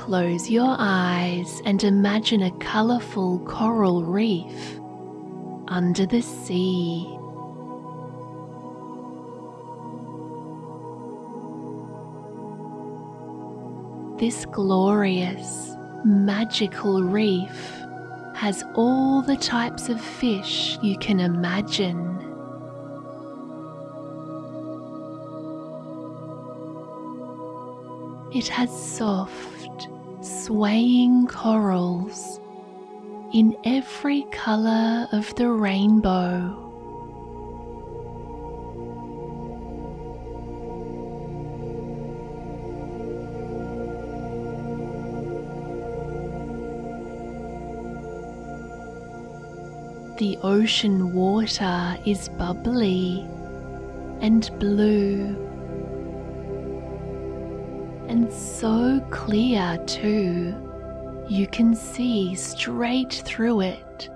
Close your eyes and imagine a colourful coral reef under the sea. This glorious, magical reef has all the types of fish you can imagine. It has soft, swaying corals in every colour of the rainbow. The ocean water is bubbly and blue and so clear too, you can see straight through it.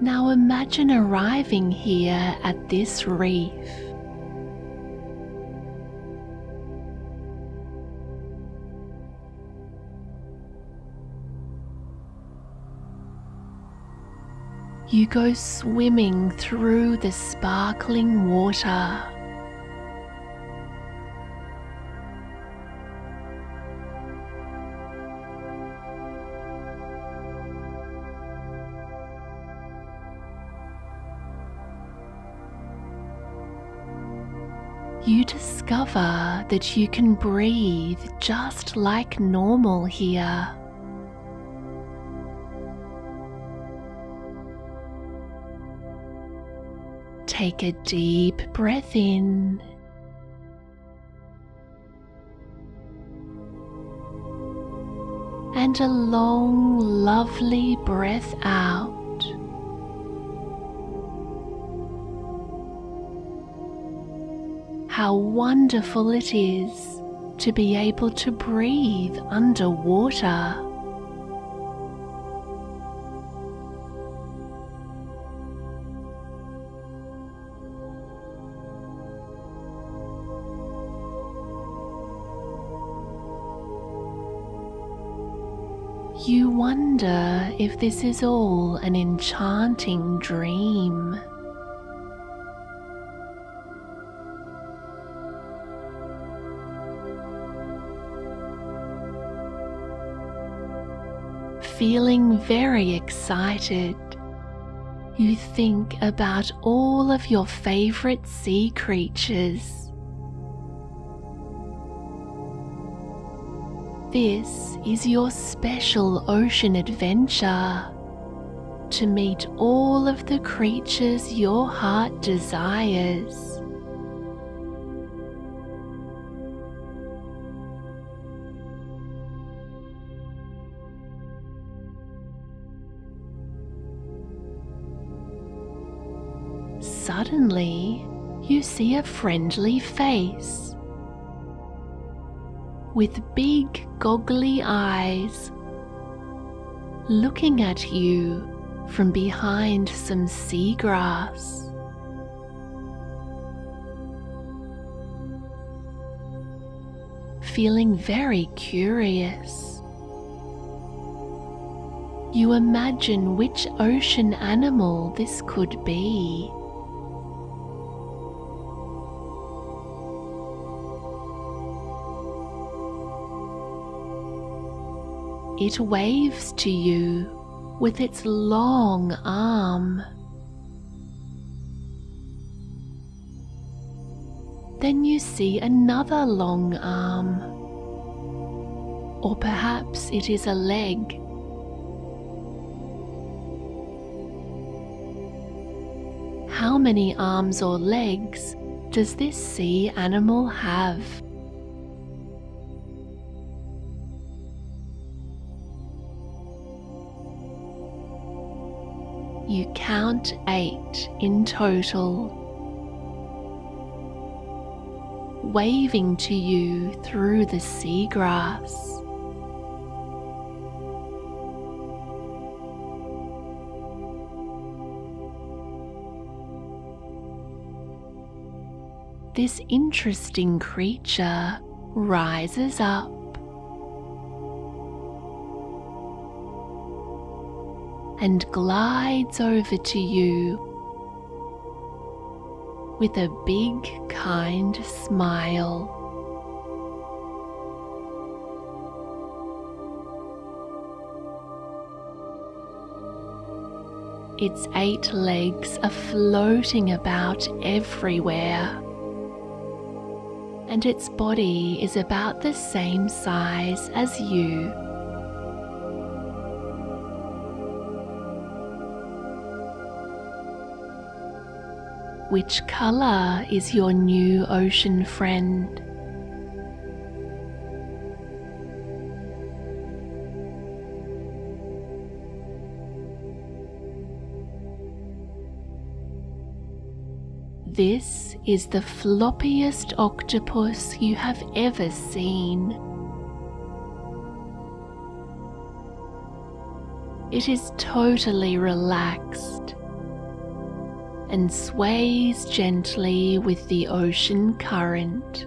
Now imagine arriving here at this reef. You go swimming through the sparkling water. You discover that you can breathe just like normal here. Take a deep breath in. And a long, lovely breath out. How wonderful it is to be able to breathe underwater. Wonder if this is all an enchanting dream. Feeling very excited, you think about all of your favorite sea creatures. This is your special ocean adventure to meet all of the creatures your heart desires. Suddenly, you see a friendly face with big goggly eyes looking at you from behind some seagrass. Feeling very curious, you imagine which ocean animal this could be. It waves to you with its long arm. Then you see another long arm. Or perhaps it is a leg. How many arms or legs does this sea animal have? you count eight in total, waving to you through the seagrass. This interesting creature rises up And glides over to you with a big, kind smile. Its eight legs are floating about everywhere, and its body is about the same size as you. Which colour is your new ocean friend? This is the floppiest octopus you have ever seen. It is totally relaxed and sways gently with the ocean current.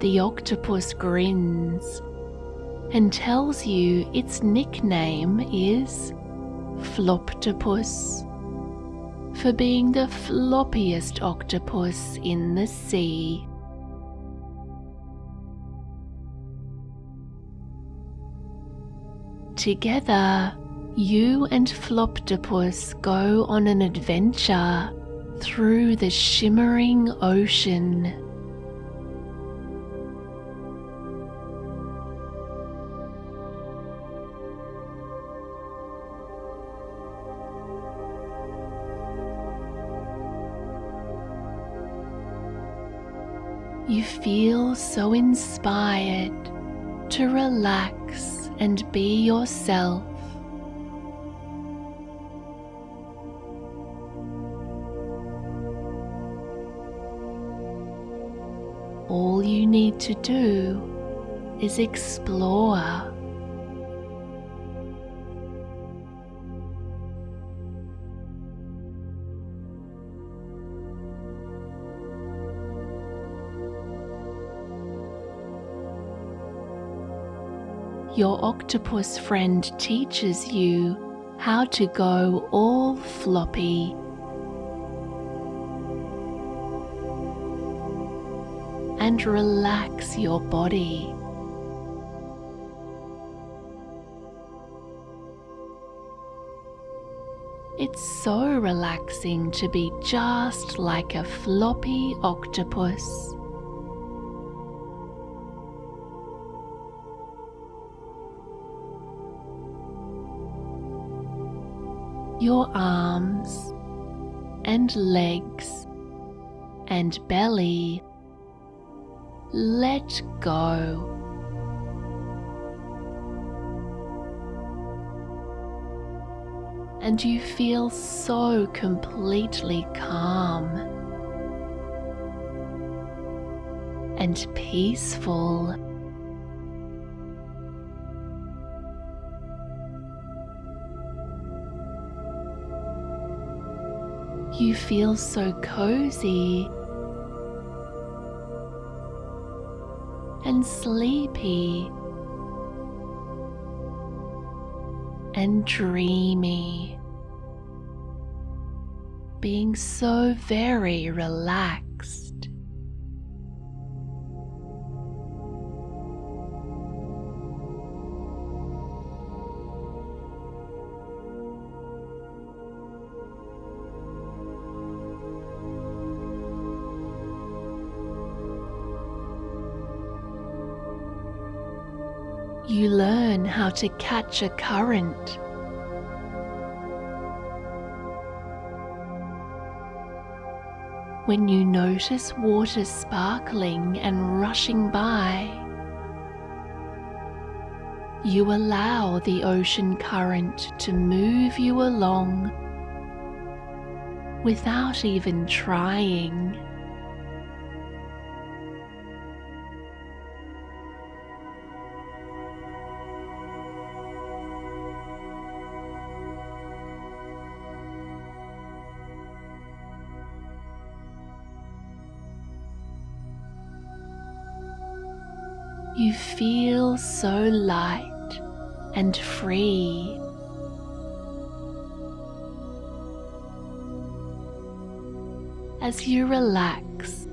The octopus grins and tells you its nickname is Floptopus for being the floppiest octopus in the sea. Together, you and Floptopus go on an adventure through the shimmering ocean. You feel so inspired to relax and be yourself. All you need to do is explore. Your octopus friend teaches you how to go all floppy. And relax your body. It's so relaxing to be just like a floppy octopus. Your arms and legs and belly let go. And you feel so completely calm and peaceful. You feel so cozy. And sleepy. And dreamy, being so very relaxed. Learn how to catch a current. When you notice water sparkling and rushing by, you allow the ocean current to move you along without even trying. You feel so light and free. As you relax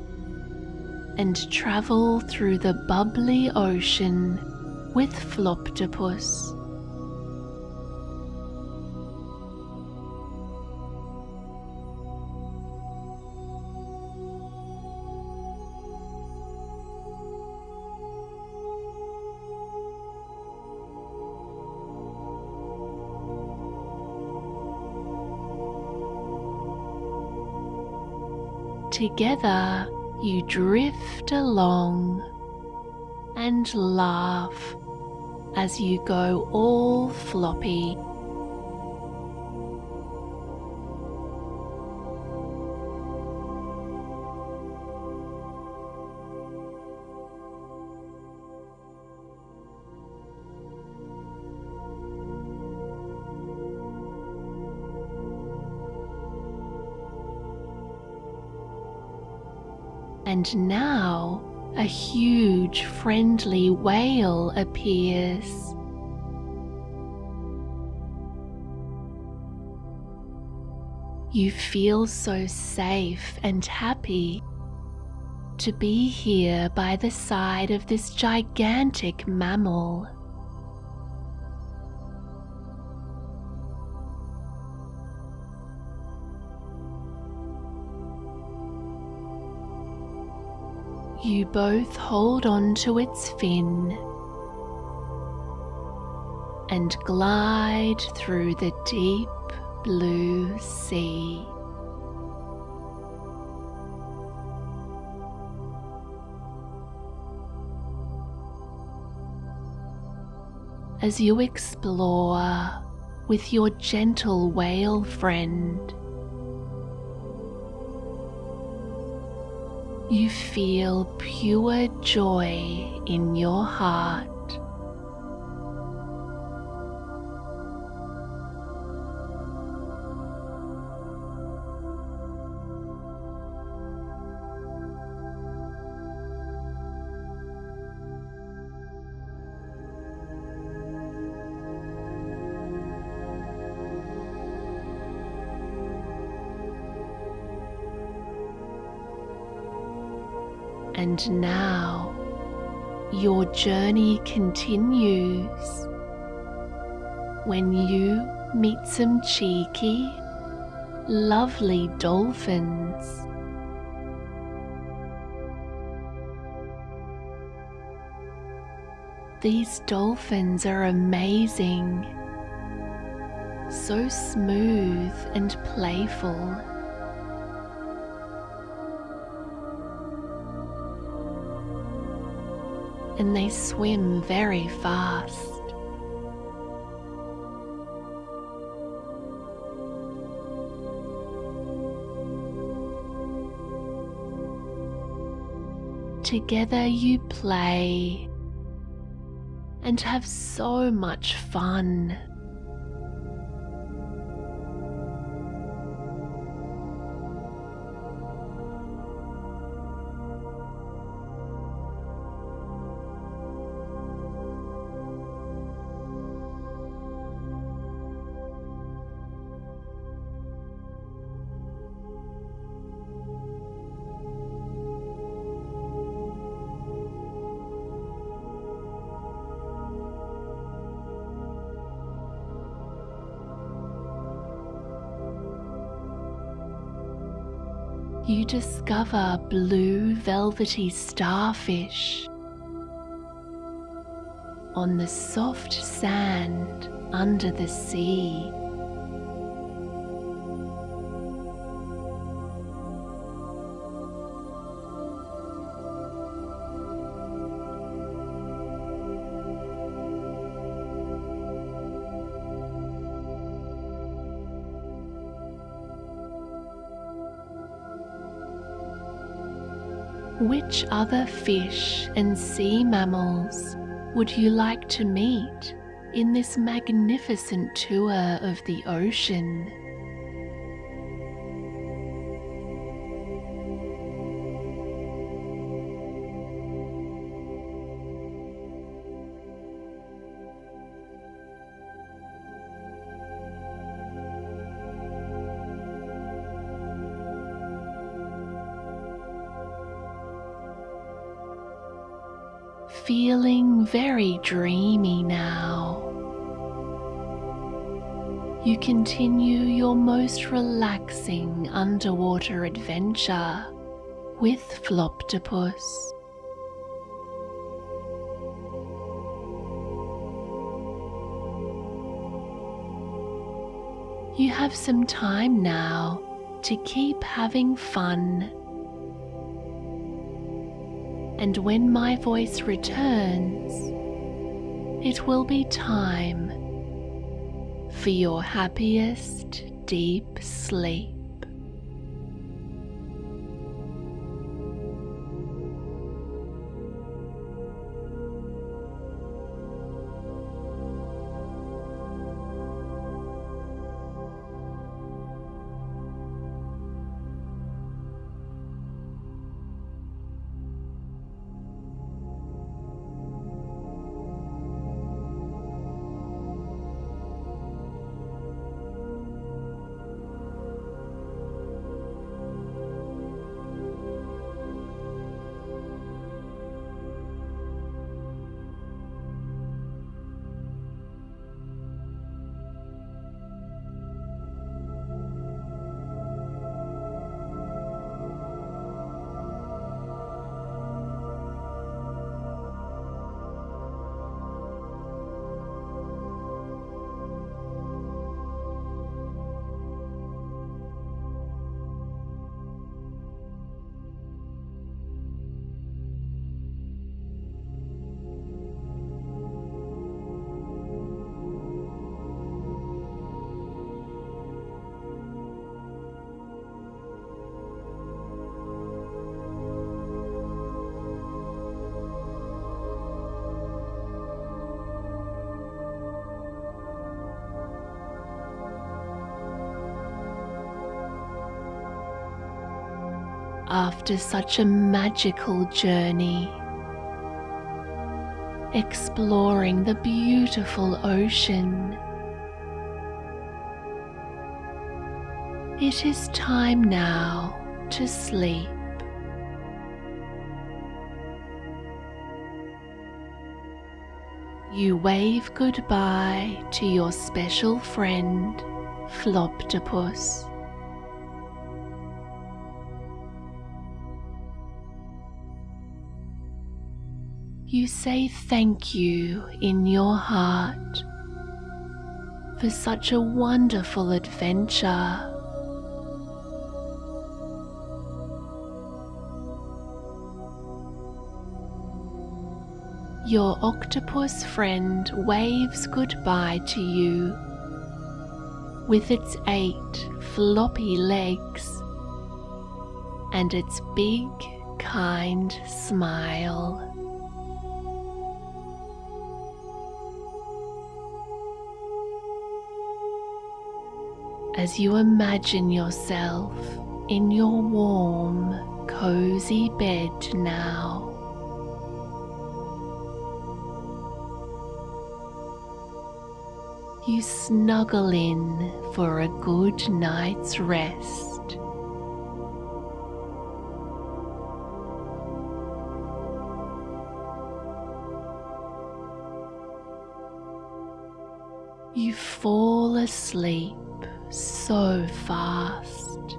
and travel through the bubbly ocean with Floptopus. Together you drift along and laugh as you go all floppy. And now a huge friendly whale appears. You feel so safe and happy to be here by the side of this gigantic mammal. You both hold on to its fin and glide through the deep blue sea. As you explore with your gentle whale friend, you feel pure joy in your heart. And now your journey continues when you meet some cheeky, lovely dolphins. These dolphins are amazing, so smooth and playful. And they swim very fast. Together you play and have so much fun. Discover blue velvety starfish on the soft sand under the sea. Which other fish and sea mammals would you like to meet in this magnificent tour of the ocean? Dreamy now. You continue your most relaxing underwater adventure with Floptopus. You have some time now to keep having fun. And when my voice returns, it will be time for your happiest deep sleep. After such a magical journey, exploring the beautiful ocean. It is time now to sleep. You wave goodbye to your special friend, Floptopus. You say thank you in your heart for such a wonderful adventure. Your octopus friend waves goodbye to you with its eight floppy legs and its big, kind smile. As you imagine yourself in your warm, cozy bed now. You snuggle in for a good night's rest. You fall asleep so fast.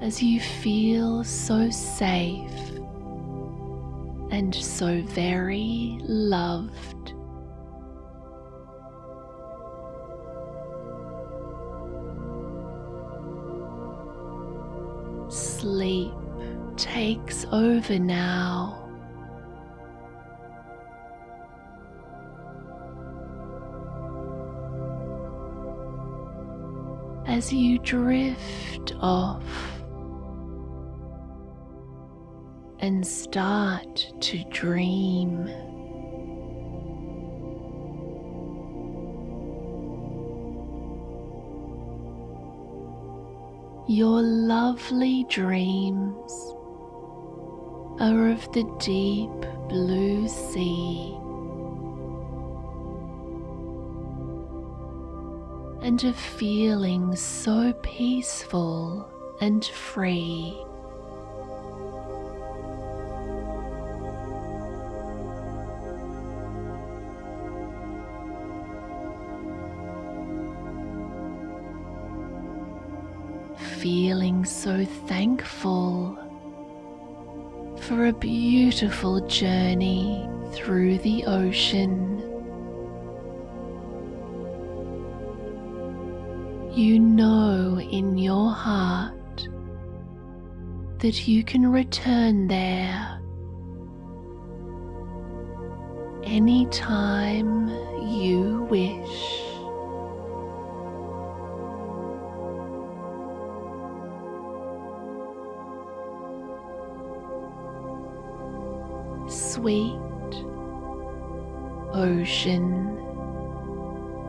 As you feel so safe and so very loved. Sleep takes over now. As you drift off and start to dream. Your lovely dreams are of the deep blue sea and of feeling so peaceful and free. Feeling so thankful for a beautiful journey through the ocean. You know in your heart that you can return there anytime you wish. Sweet ocean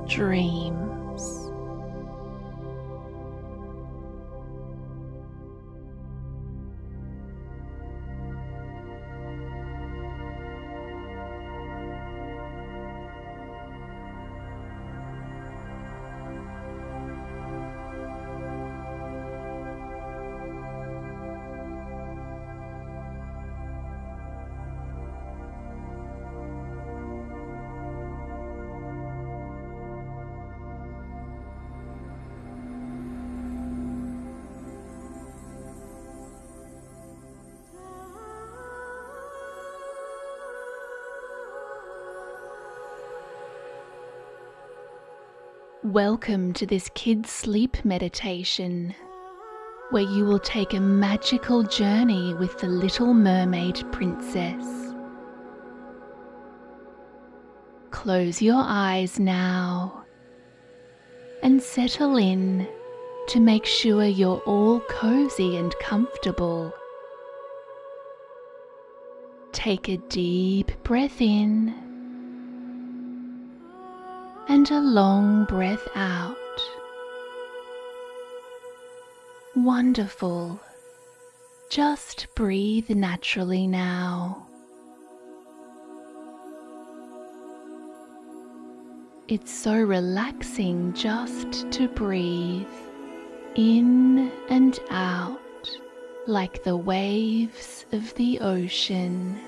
dreams. Welcome to this kids' sleep meditation, where you will take a magical journey with the Little Mermaid Princess. Close your eyes now and settle in to make sure you're all cozy and comfortable. Take a deep breath in and a long breath out. Wonderful. Just breathe naturally now. It's so relaxing just to breathe in and out like the waves of the ocean.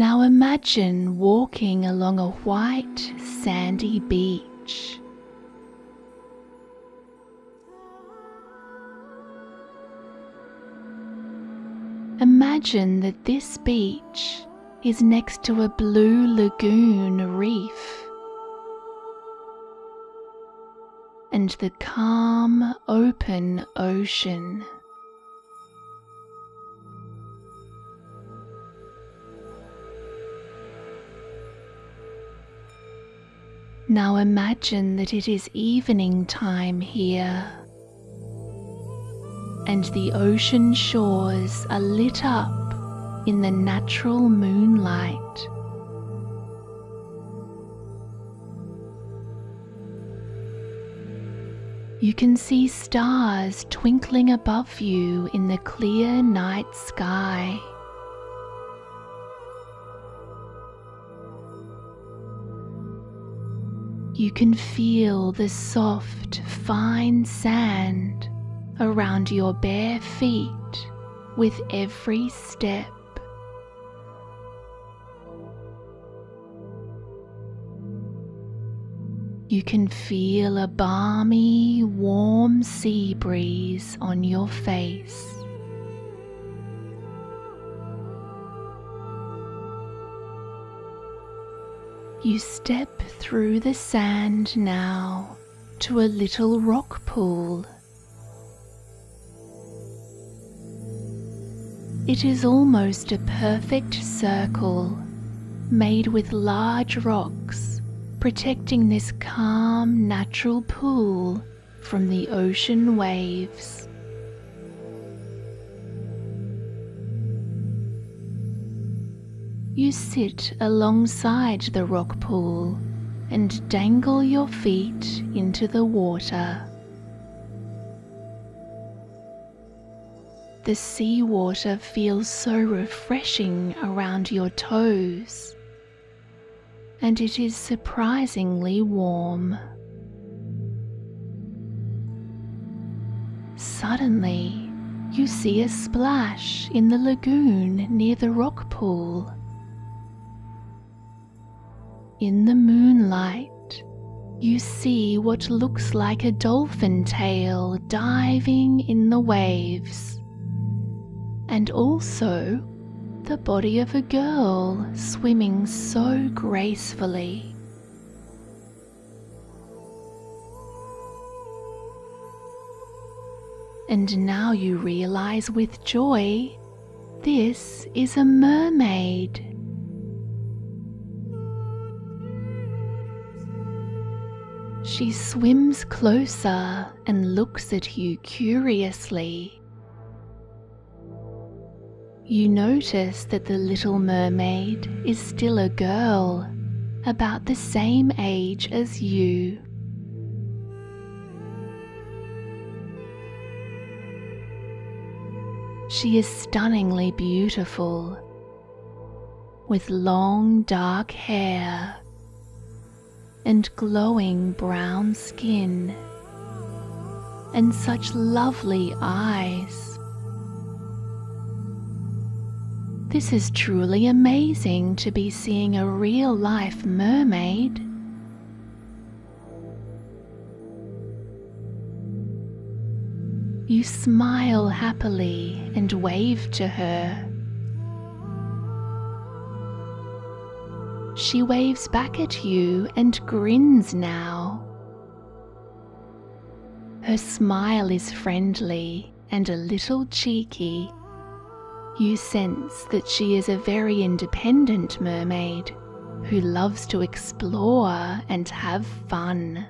Now imagine walking along a white sandy beach. Imagine that this beach is next to a blue lagoon reef. And the calm, open ocean. Now imagine that it is evening time here, and the ocean shores are lit up in the natural moonlight. You can see stars twinkling above you in the clear night sky. You can feel the soft, fine sand around your bare feet with every step. You can feel a balmy, warm sea breeze on your face. You step through the sand now to a little rock pool. It is almost a perfect circle made with large rocks protecting this calm natural pool from the ocean waves. You sit alongside the rock pool and dangle your feet into the water. The seawater feels so refreshing around your toes and it is surprisingly warm. Suddenly, you see a splash in the lagoon near the rock pool. In the moonlight, you see what looks like a dolphin tail diving in the waves, and also the body of a girl swimming so gracefully. And now you realize with joy this is a mermaid. She swims closer and looks at you curiously. You notice that the little mermaid is still a girl, about the same age as you. She is stunningly beautiful, with long dark hair and glowing brown skin, and such lovely eyes. This is truly amazing to be seeing a real life mermaid. You smile happily and wave to her. She waves back at you and grins now. Her smile is friendly and a little cheeky. You sense that she is a very independent mermaid who loves to explore and have fun.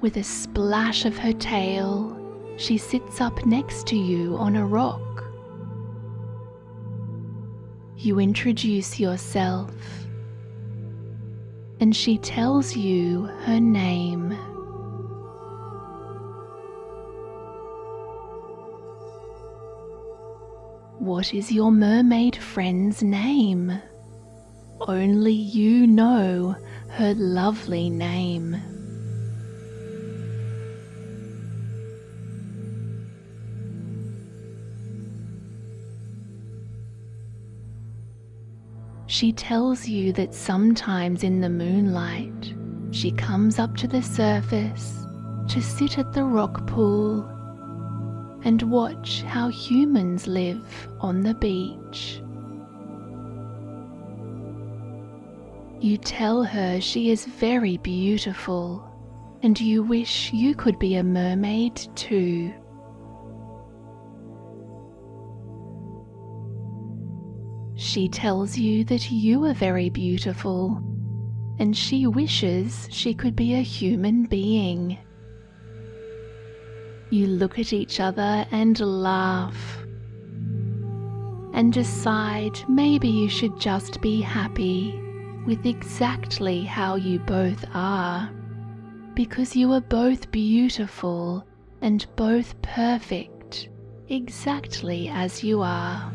With a splash of her tail, she sits up next to you on a rock. You introduce yourself, and she tells you her name. What is your mermaid friend's name? Only you know her lovely name. She tells you that sometimes in the moonlight she comes up to the surface to sit at the rock pool and watch how humans live on the beach. You tell her she is very beautiful and you wish you could be a mermaid too. She tells you that you are very beautiful and she wishes she could be a human being. You look at each other and laugh and decide maybe you should just be happy with exactly how you both are because you are both beautiful and both perfect exactly as you are.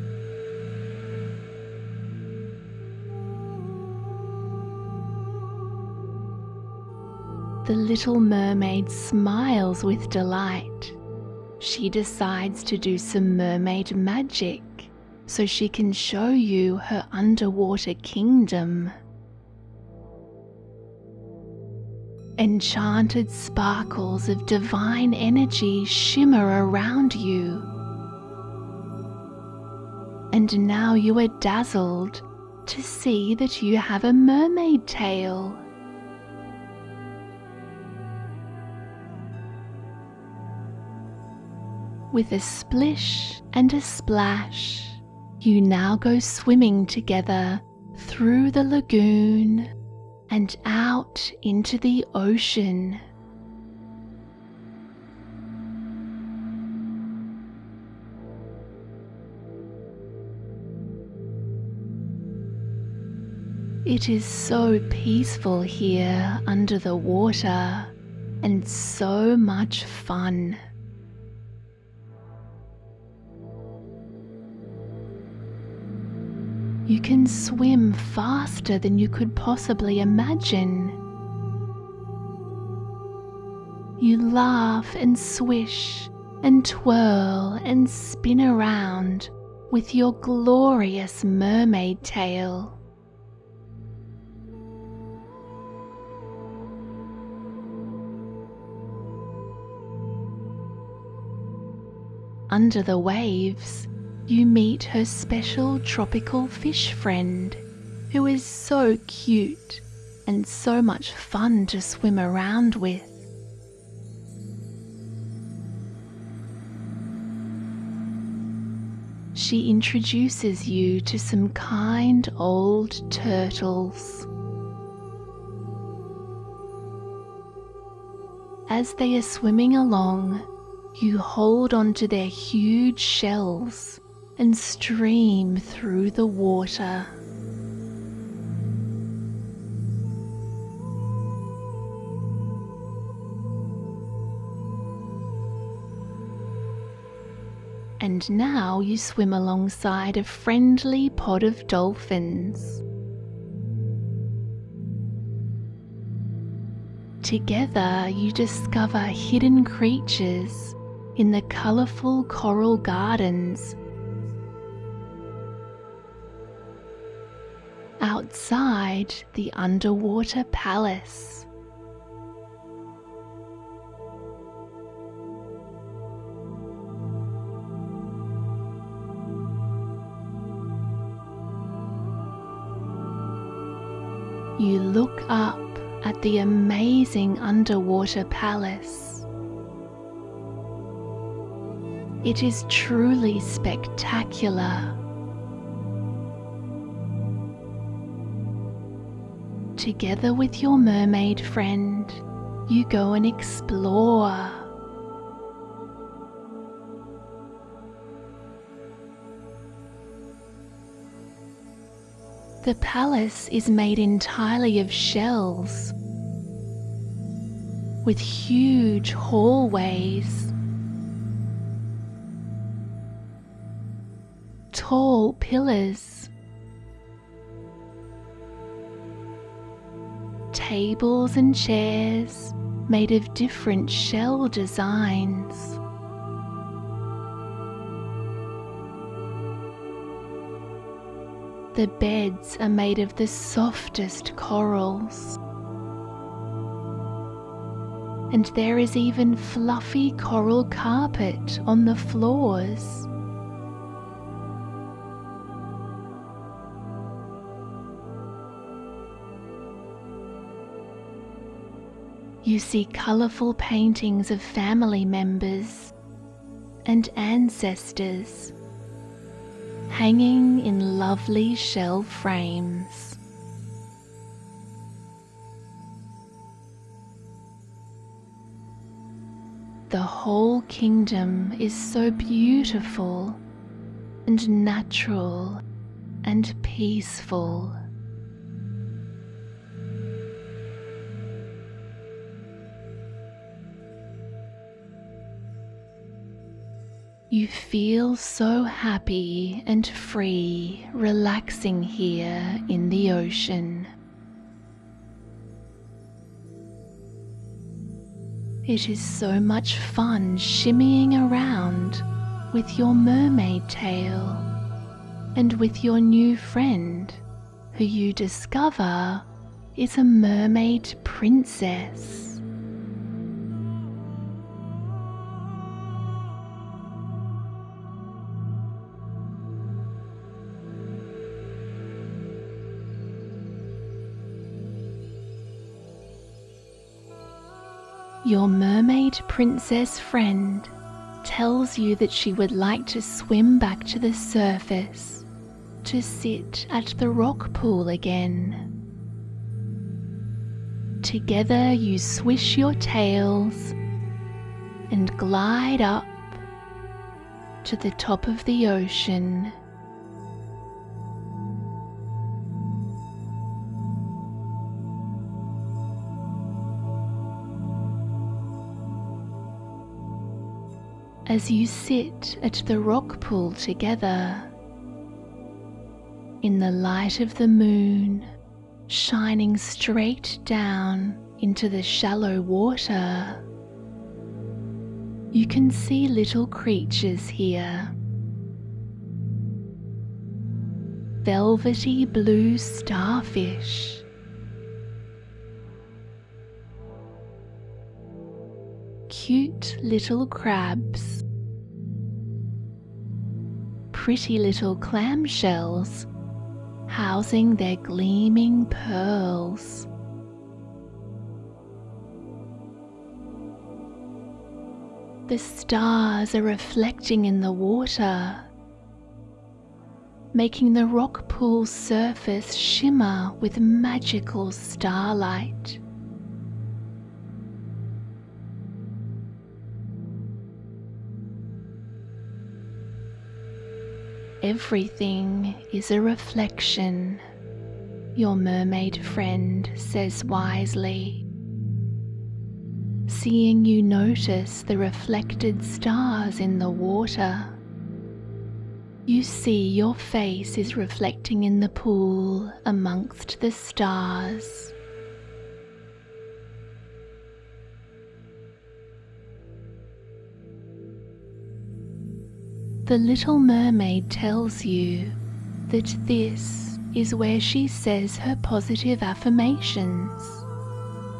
The little mermaid smiles with delight. She decides to do some mermaid magic so she can show you her underwater kingdom. Enchanted sparkles of divine energy shimmer around you. And now you are dazzled to see that you have a mermaid tail. With a splish and a splash, you now go swimming together through the lagoon and out into the ocean. It is so peaceful here under the water and so much fun. You can swim faster than you could possibly imagine. You laugh and swish and twirl and spin around with your glorious mermaid tail. Under the waves, you meet her special tropical fish friend, who is so cute and so much fun to swim around with. She introduces you to some kind old turtles. As they are swimming along, you hold onto their huge shells and stream through the water. And now you swim alongside a friendly pod of dolphins. Together, you discover hidden creatures in the colourful coral gardens outside the underwater palace. You look up at the amazing underwater palace. It is truly spectacular. Together with your mermaid friend, you go and explore. The palace is made entirely of shells, with huge hallways, tall pillars, tables and chairs made of different shell designs. The beds are made of the softest corals. And there is even fluffy coral carpet on the floors. You see colourful paintings of family members and ancestors hanging in lovely shell frames. The whole kingdom is so beautiful and natural and peaceful. You feel so happy and free relaxing here in the ocean. It is so much fun shimmying around with your mermaid tail and with your new friend who you discover is a mermaid princess. Your mermaid princess friend tells you that she would like to swim back to the surface to sit at the rock pool again. Together you swish your tails and glide up to the top of the ocean. As you sit at the rock pool together, in the light of the moon shining straight down into the shallow water. You can see little creatures here. Velvety blue starfish. Cute little crabs. Pretty little clamshells housing their gleaming pearls. The stars are reflecting in the water, making the rock pool's surface shimmer with magical starlight. Everything is a reflection, your mermaid friend says wisely. Seeing you notice the reflected stars in the water, you see your face is reflecting in the pool amongst the stars. The little mermaid tells you that this is where she says her positive affirmations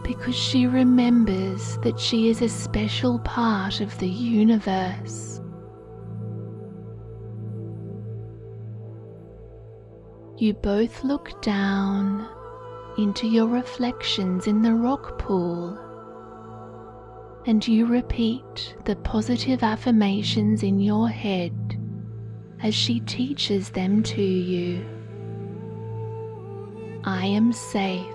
because she remembers that she is a special part of the universe. You both look down into your reflections in the rock pool and you repeat the positive affirmations in your head as she teaches them to you. I am safe.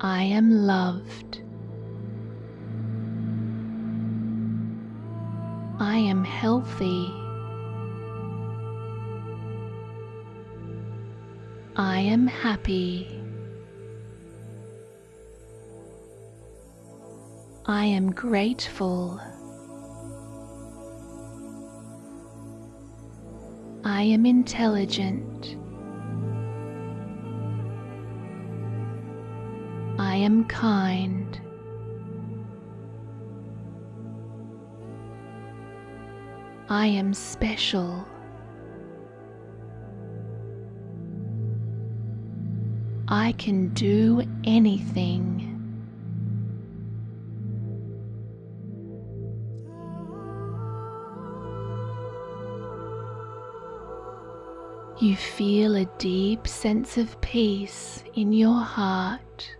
I am loved. I am healthy. I am happy. I am grateful. I am intelligent. I am kind. I am special. I can do anything. You feel a deep sense of peace in your heart.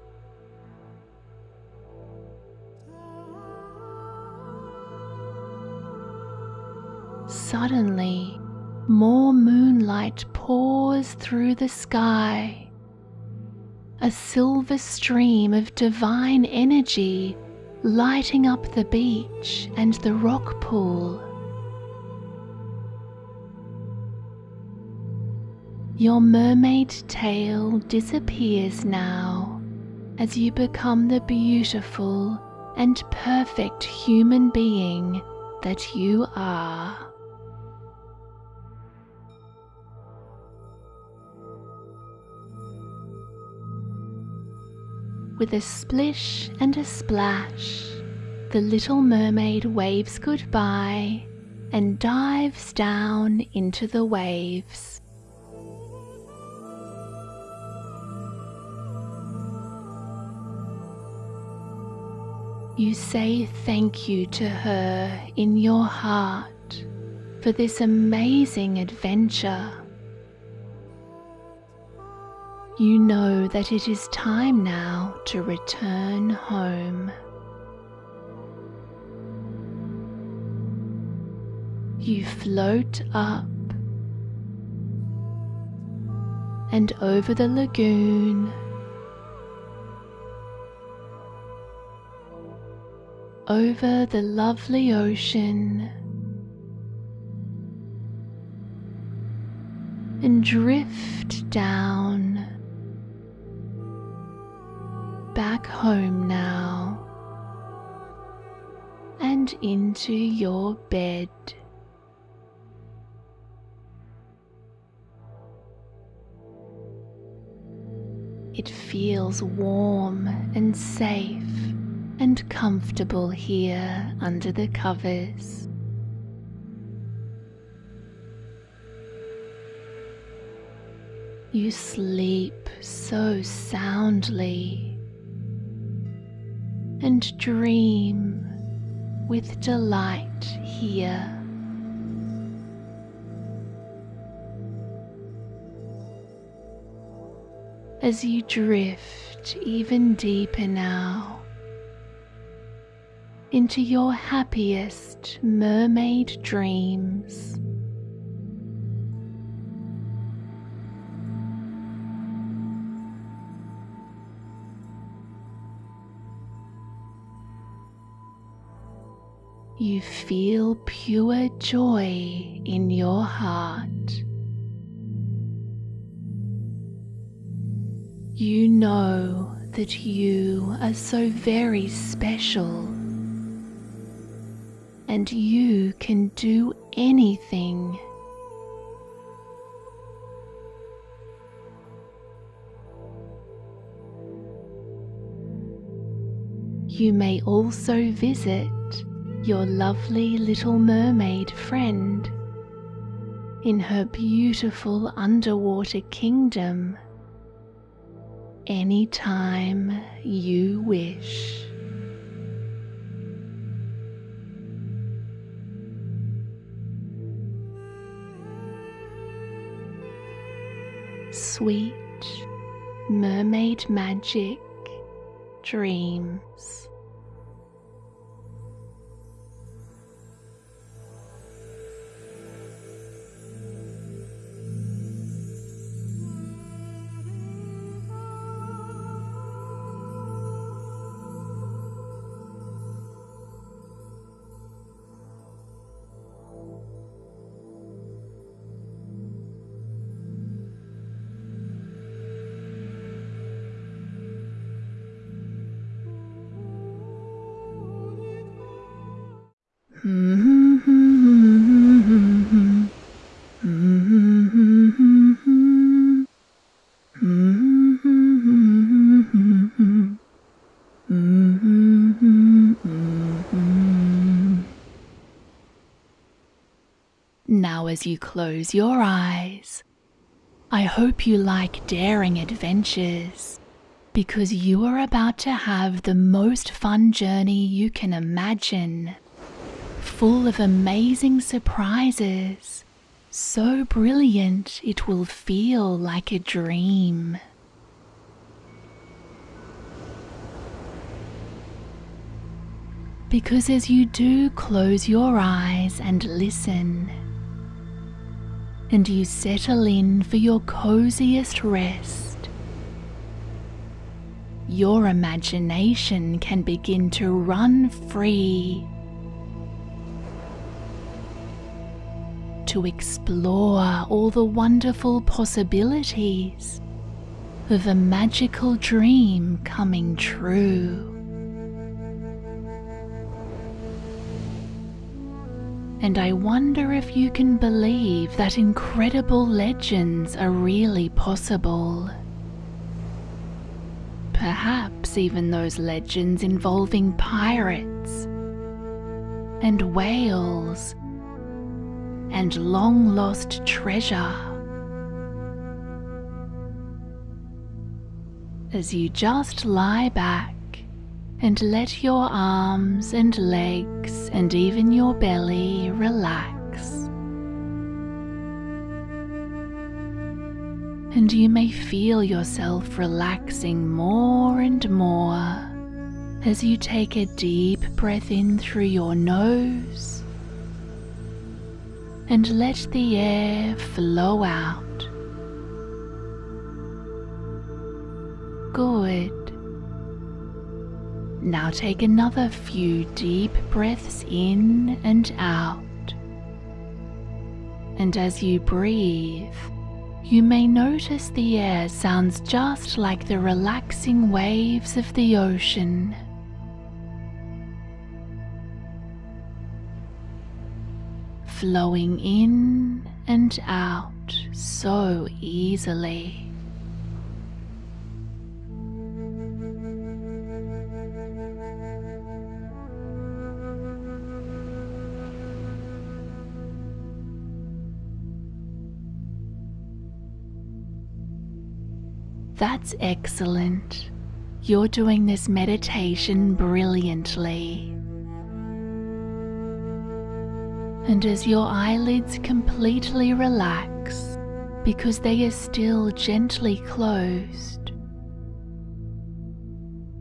Suddenly, more moonlight pours through the sky. A silver stream of divine energy lighting up the beach and the rock pool. Your mermaid tail disappears now as you become the beautiful and perfect human being that you are. With a splish and a splash, the little mermaid waves goodbye and dives down into the waves. You say thank you to her in your heart for this amazing adventure. You know that it is time now to return home. You float up and over the lagoon over the lovely ocean and drift down back home now and into your bed. It feels warm and safe and comfortable here under the covers. You sleep so soundly and dream with delight here. As you drift even deeper now into your happiest mermaid dreams. You feel pure joy in your heart. You know that you are so very special and you can do anything. You may also visit your lovely little mermaid friend in her beautiful underwater kingdom anytime you wish. Sweet mermaid magic dreams. As you close your eyes, I hope you like daring adventures because you are about to have the most fun journey you can imagine, full of amazing surprises, so brilliant it will feel like a dream. Because as you do close your eyes and listen, and you settle in for your coziest rest, your imagination can begin to run free to explore all the wonderful possibilities of a magical dream coming true. And I wonder if you can believe that incredible legends are really possible. Perhaps even those legends involving pirates and whales and long lost treasure. As you just lie back and let your arms and legs and even your belly relax. And you may feel yourself relaxing more and more as you take a deep breath in through your nose and let the air flow out. Good. Now take another few deep breaths in and out. And as you breathe, you may notice the air sounds just like the relaxing waves of the ocean. Flowing in and out so easily. That's excellent. You're doing this meditation brilliantly. And as your eyelids completely relax because they are still gently closed,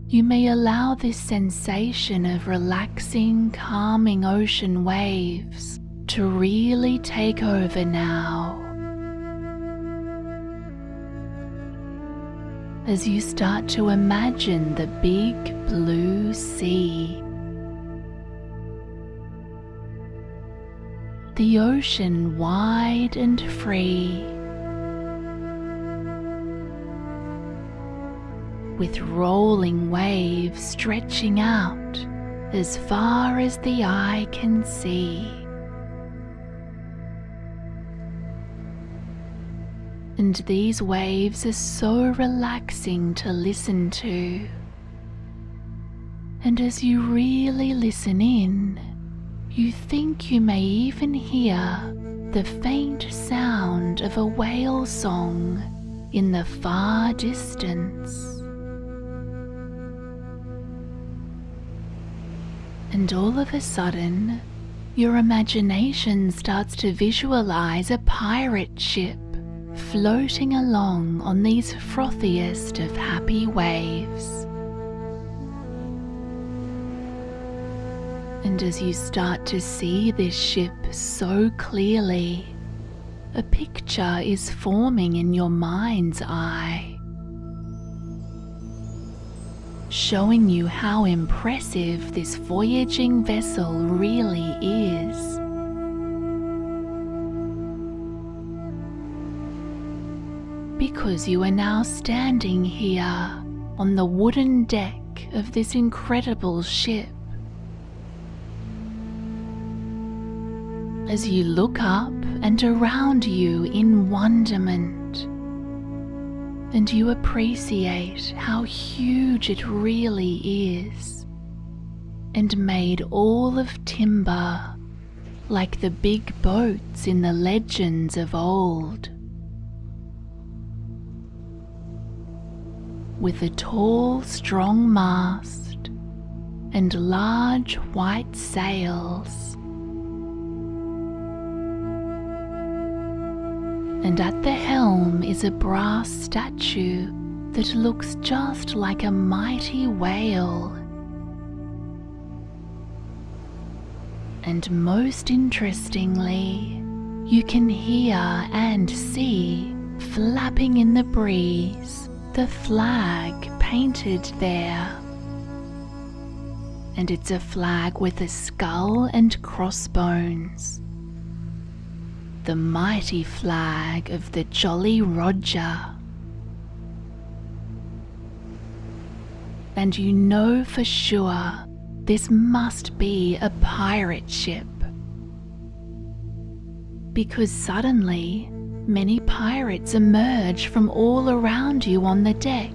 you may allow this sensation of relaxing, calming ocean waves to really take over now. As you start to imagine the big blue sea, the ocean wide and free. with rolling waves stretching out as far as the eye can see. And these waves are so relaxing to listen to. And as you really listen in, you think you may even hear the faint sound of a whale song in the far distance. And all of a sudden, your imagination starts to visualize a pirate ship floating along on these frothiest of happy waves. And as you start to see this ship so clearly, a picture is forming in your mind's eye showing you how impressive this voyaging vessel really is. Because you are now standing here on the wooden deck of this incredible ship. As you look up and around you in wonderment, and you appreciate how huge it really is and made all of timber like the big boats in the legends of old. With a tall, strong mast and large white sails. and at the helm is a brass statue that looks just like a mighty whale. And most interestingly, you can hear and see flapping in the breeze the flag painted there. And it's a flag with a skull and crossbones the mighty flag of the Jolly Roger. And you know for sure this must be a pirate ship. Because suddenly, many pirates emerge from all around you on the deck.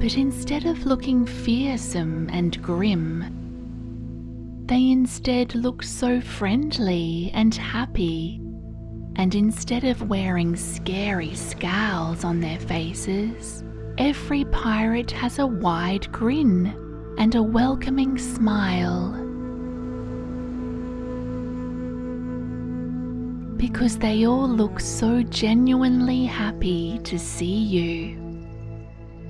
But instead of looking fearsome and grim, they instead look so friendly and happy, and instead of wearing scary scowls on their faces, every pirate has a wide grin and a welcoming smile. Because they all look so genuinely happy to see you.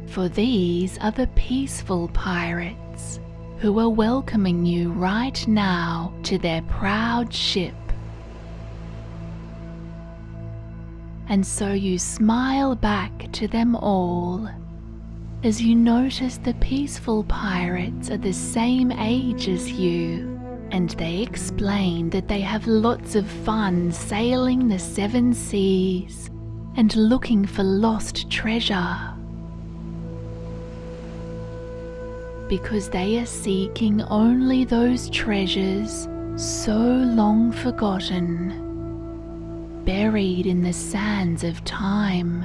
For these are the peaceful pirates who are welcoming you right now to their proud ship. And so you smile back to them all as you notice the peaceful pirates are the same age as you and they explain that they have lots of fun sailing the seven seas and looking for lost treasure. because they are seeking only those treasures so long forgotten, buried in the sands of time,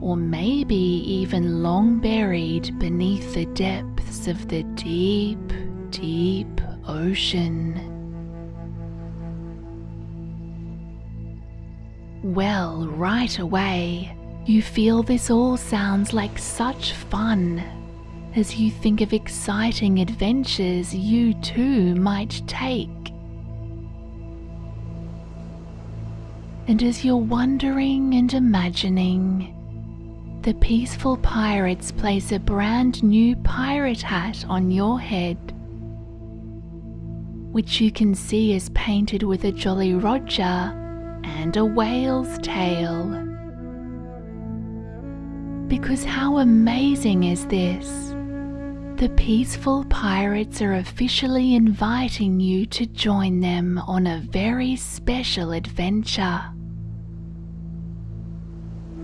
or maybe even long buried beneath the depths of the deep, deep ocean. Well, right away, you feel this all sounds like such fun as you think of exciting adventures you too might take. And as you're wondering and imagining, the peaceful pirates place a brand new pirate hat on your head, which you can see is painted with a Jolly Roger and a whale's tail. Because how amazing is this? The peaceful pirates are officially inviting you to join them on a very special adventure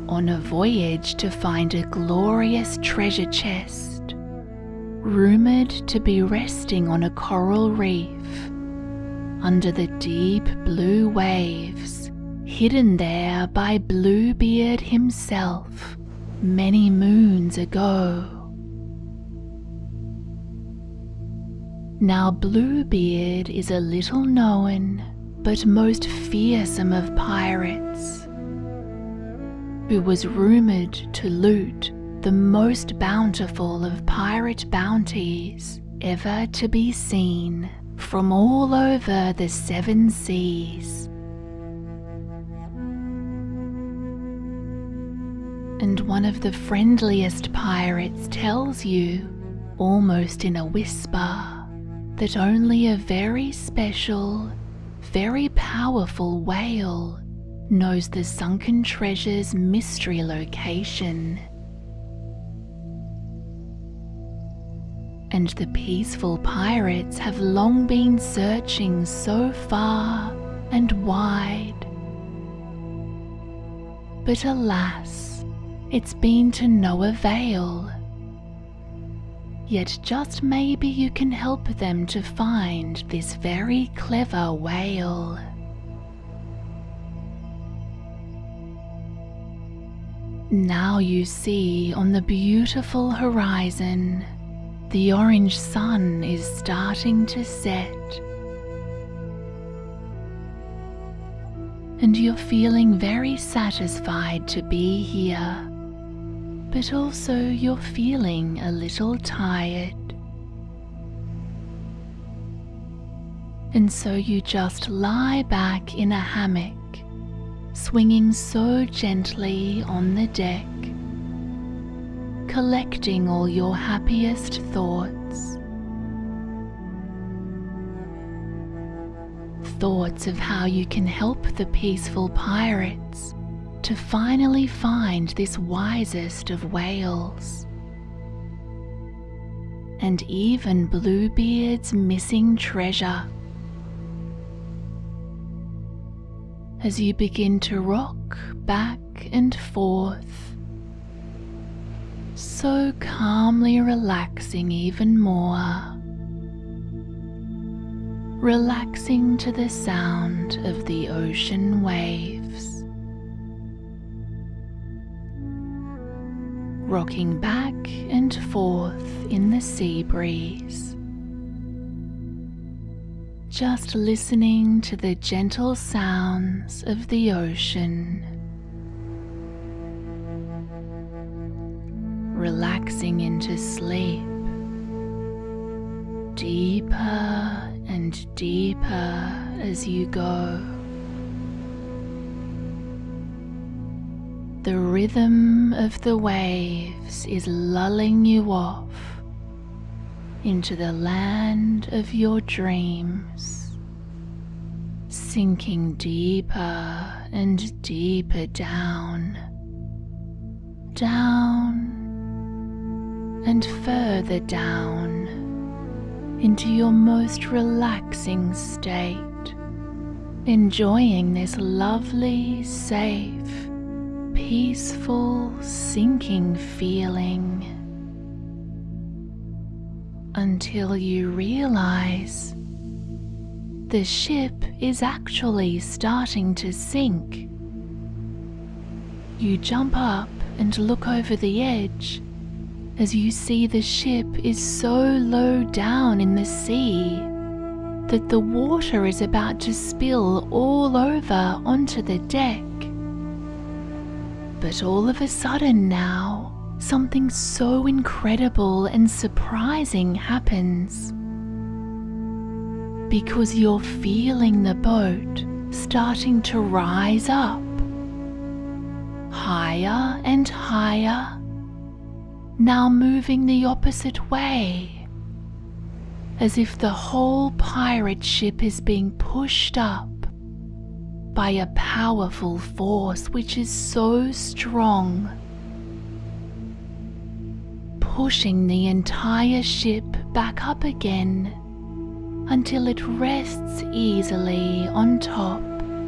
on a voyage to find a glorious treasure chest, rumoured to be resting on a coral reef under the deep blue waves, hidden there by Bluebeard himself many moons ago. Now, Bluebeard is a little known but most fearsome of pirates who was rumoured to loot the most bountiful of pirate bounties ever to be seen from all over the seven seas. And one of the friendliest pirates tells you, almost in a whisper, that only a very special, very powerful whale knows the sunken treasure's mystery location. And the peaceful pirates have long been searching so far and wide. But alas, it's been to no avail. Yet just maybe you can help them to find this very clever whale. Now you see on the beautiful horizon, the orange sun is starting to set. And you're feeling very satisfied to be here, but also you're feeling a little tired. And so you just lie back in a hammock swinging so gently on the deck, collecting all your happiest thoughts. Thoughts of how you can help the peaceful pirates to finally find this wisest of whales. And even Bluebeard's missing treasure as you begin to rock back and forth, so calmly relaxing even more. Relaxing to the sound of the ocean waves. Rocking back and forth in the sea breeze just listening to the gentle sounds of the ocean. Relaxing into sleep, deeper and deeper as you go. The rhythm of the waves is lulling you off into the land of your dreams, sinking deeper and deeper down, down and further down into your most relaxing state, enjoying this lovely, safe, peaceful, sinking feeling until you realize the ship is actually starting to sink. You jump up and look over the edge as you see the ship is so low down in the sea that the water is about to spill all over onto the deck But all of a sudden now, something so incredible and surprising happens. Because you're feeling the boat starting to rise up, higher and higher, now moving the opposite way, as if the whole pirate ship is being pushed up by a powerful force which is so strong, pushing the entire ship back up again until it rests easily on top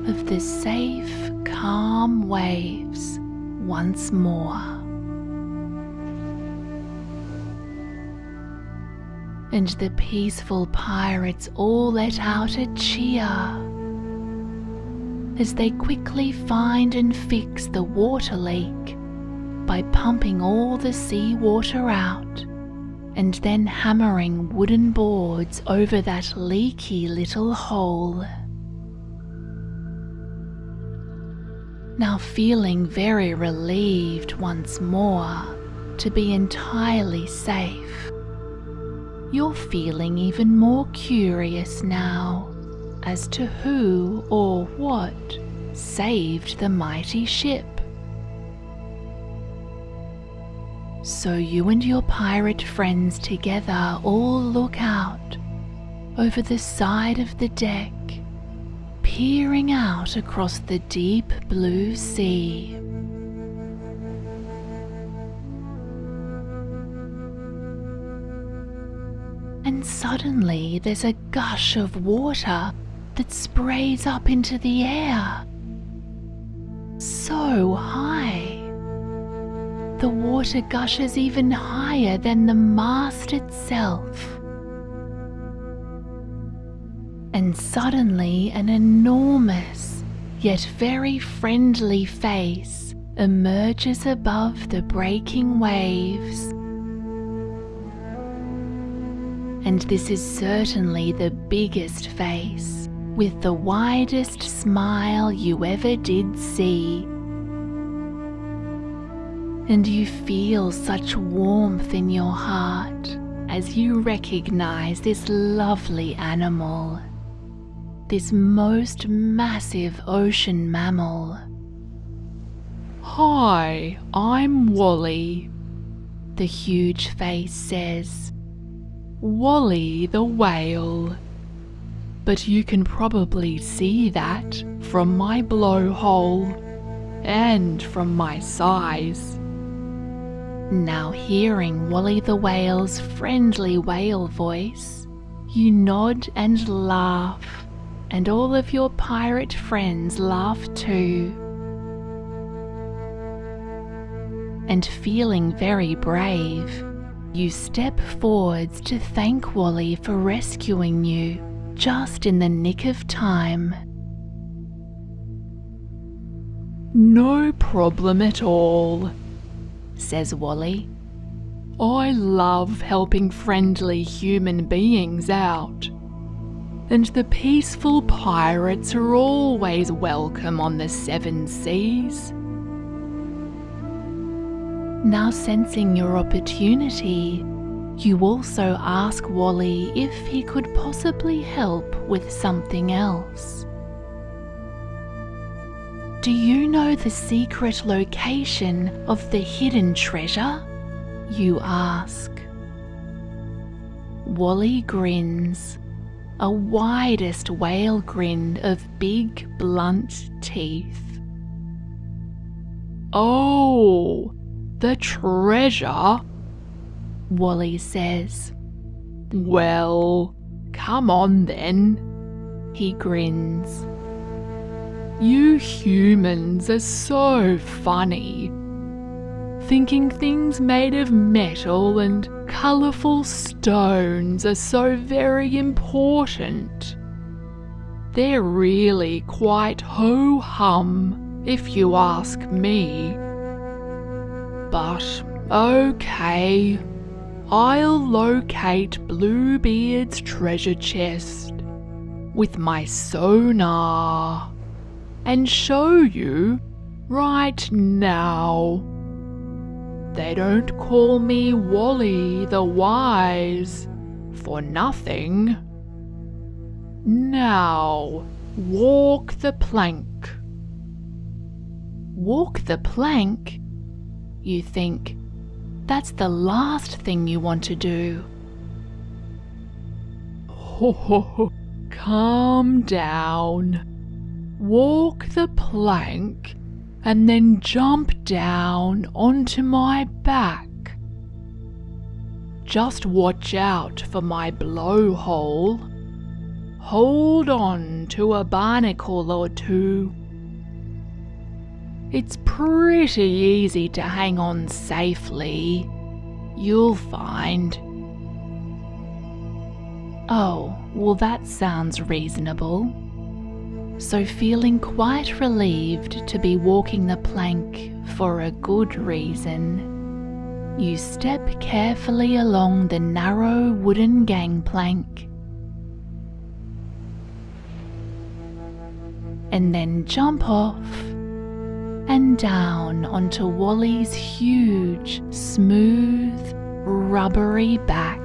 of the safe, calm waves once more. And the peaceful pirates all let out a cheer as they quickly find and fix the water leak by pumping all the sea water out and then hammering wooden boards over that leaky little hole. Now feeling very relieved once more to be entirely safe, you're feeling even more curious now as to who or what saved the mighty ship. So you and your pirate friends together all look out over the side of the deck, peering out across the deep blue sea. Suddenly there's a gush of water that sprays up into the air. So high. The water gushes even higher than the mast itself. And suddenly an enormous, yet very friendly face emerges above the breaking waves. And this is certainly the biggest face with the widest smile you ever did see. And you feel such warmth in your heart as you recognize this lovely animal, this most massive ocean mammal. Hi, I'm Wally, the huge face says. Wally the whale but you can probably see that from my blowhole and from my size. Now hearing Wally the Whale's friendly whale voice, you nod and laugh, and all of your pirate friends laugh too. And feeling very brave, you step forwards to thank Wally for rescuing you just in the nick of time. No problem at all, says Wally. I love helping friendly human beings out. And the peaceful pirates are always welcome on the seven seas. Now sensing your opportunity, you also ask Wally if he could possibly help with something else. Do you know the secret location of the hidden treasure? You ask. Wally grins, a widest whale grin of big blunt teeth. Oh, the treasure Wally says. Well, come on then. He grins. You humans are so funny. Thinking things made of metal and colourful stones are so very important. They're really quite ho hum, if you ask me. But okay, I'll locate Bluebeard's treasure chest with my sonar and show you right now. They don't call me Wally the Wise for nothing. Now, walk the plank. Walk the plank? You think, that's the last thing you want to do. Ho ho ho, calm down. Walk the plank and then jump down onto my back. Just watch out for my blowhole. Hold on to a barnacle or two. It's pretty easy to hang on safely. You'll find. Oh, well, that sounds reasonable. So, feeling quite relieved to be walking the plank for a good reason, you step carefully along the narrow wooden gangplank and then jump off and down onto Wally's huge, smooth, rubbery back.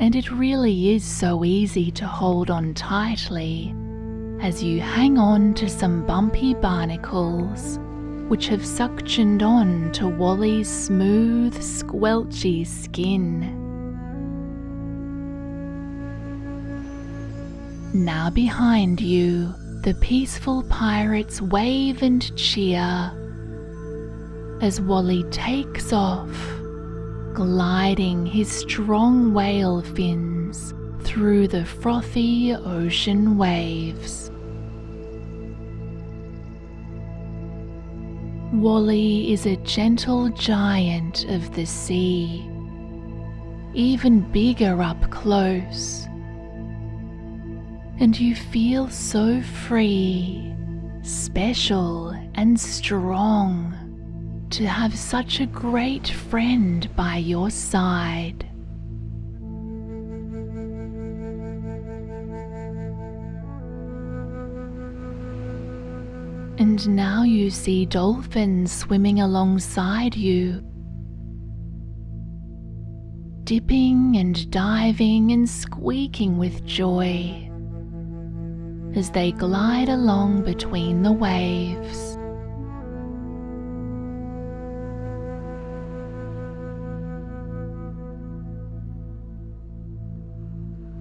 And it really is so easy to hold on tightly as you hang on to some bumpy barnacles which have suctioned on to Wally's smooth, squelchy skin. Now behind you, the peaceful pirates wave and cheer as Wally takes off, gliding his strong whale fins through the frothy ocean waves. Wally is a gentle giant of the sea, even bigger up close and you feel so free, special, and strong to have such a great friend by your side. And now you see dolphins swimming alongside you, dipping and diving and squeaking with joy as they glide along between the waves.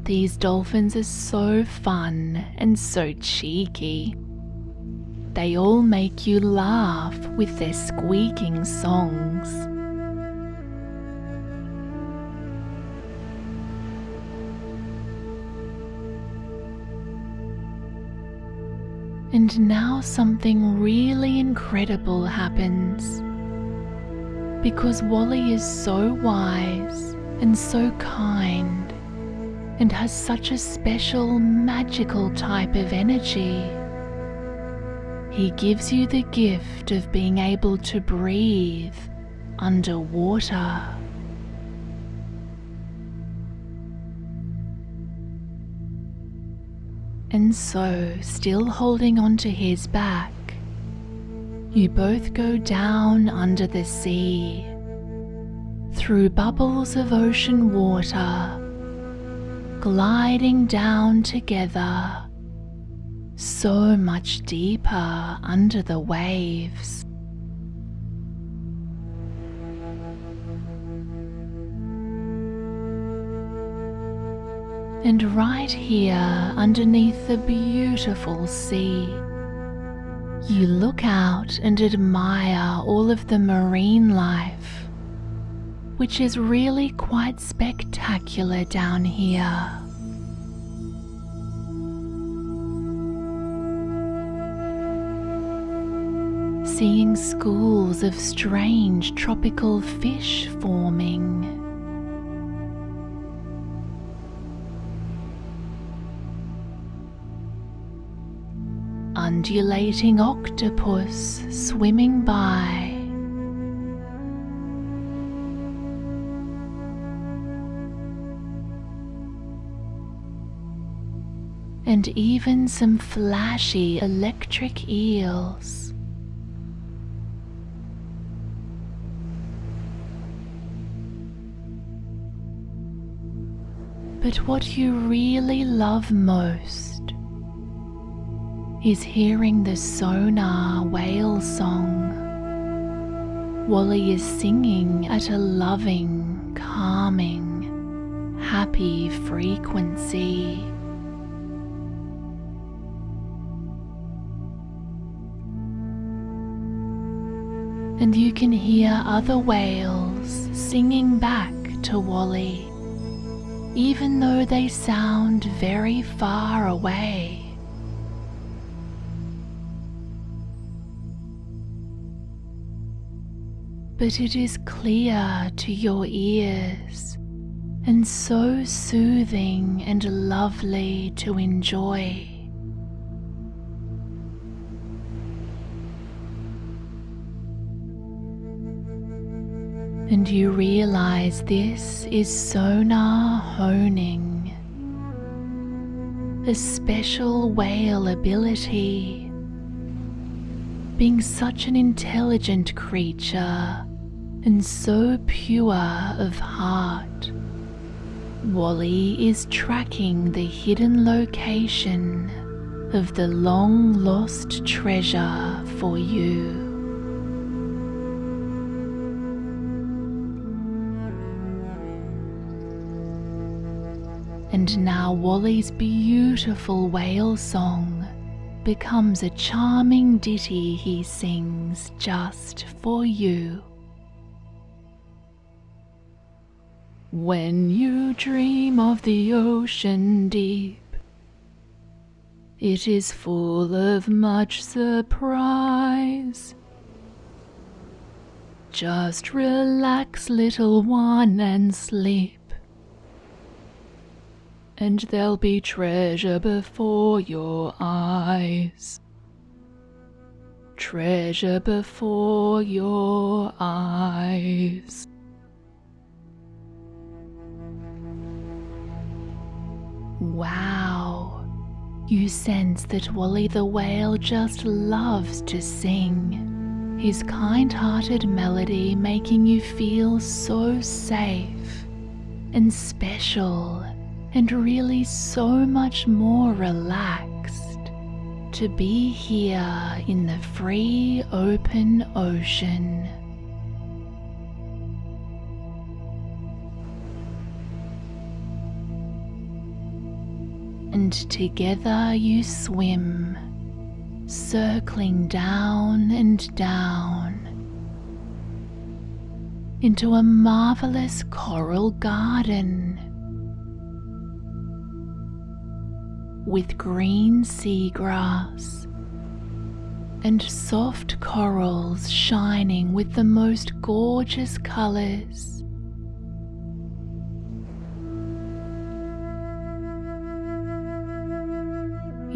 These dolphins are so fun and so cheeky. They all make you laugh with their squeaking songs. And now something really incredible happens. Because Wally is so wise and so kind and has such a special magical type of energy. He gives you the gift of being able to breathe underwater. And so, still holding onto his back, you both go down under the sea, through bubbles of ocean water, gliding down together, so much deeper under the waves. And right here underneath the beautiful sea, you look out and admire all of the marine life, which is really quite spectacular down here. Seeing schools of strange tropical fish forming undulating octopus swimming by. and even some flashy electric eels. But what you really love most is hearing the sonar whale song. Wally is singing at a loving, calming, happy frequency. And you can hear other whales singing back to Wally even though they sound very far away. But it is clear to your ears and so soothing and lovely to enjoy. and you realize this is sonar honing, a special whale ability. Being such an intelligent creature and so pure of heart, Wally is tracking the hidden location of the long lost treasure for you. And now Wally's beautiful whale song becomes a charming ditty he sings just for you. When you dream of the ocean deep, it is full of much surprise. Just relax, little one, and sleep and there'll be treasure before your eyes. Treasure before your eyes. Wow, you sense that Wally the Whale just loves to sing. His kind hearted melody making you feel so safe and special and really so much more relaxed to be here in the free open ocean. And together you swim, circling down and down into a marvelous coral garden with green seagrass and soft corals shining with the most gorgeous colours.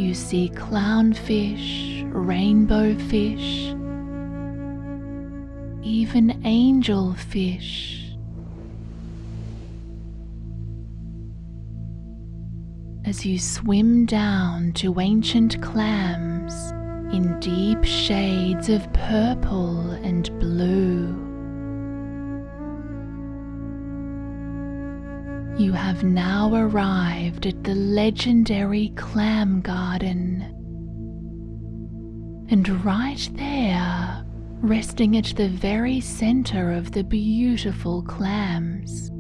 You see clownfish, rainbow fish, even angelfish as you swim down to ancient clams in deep shades of purple and blue. You have now arrived at the legendary clam garden. And right there, resting at the very center of the beautiful clams,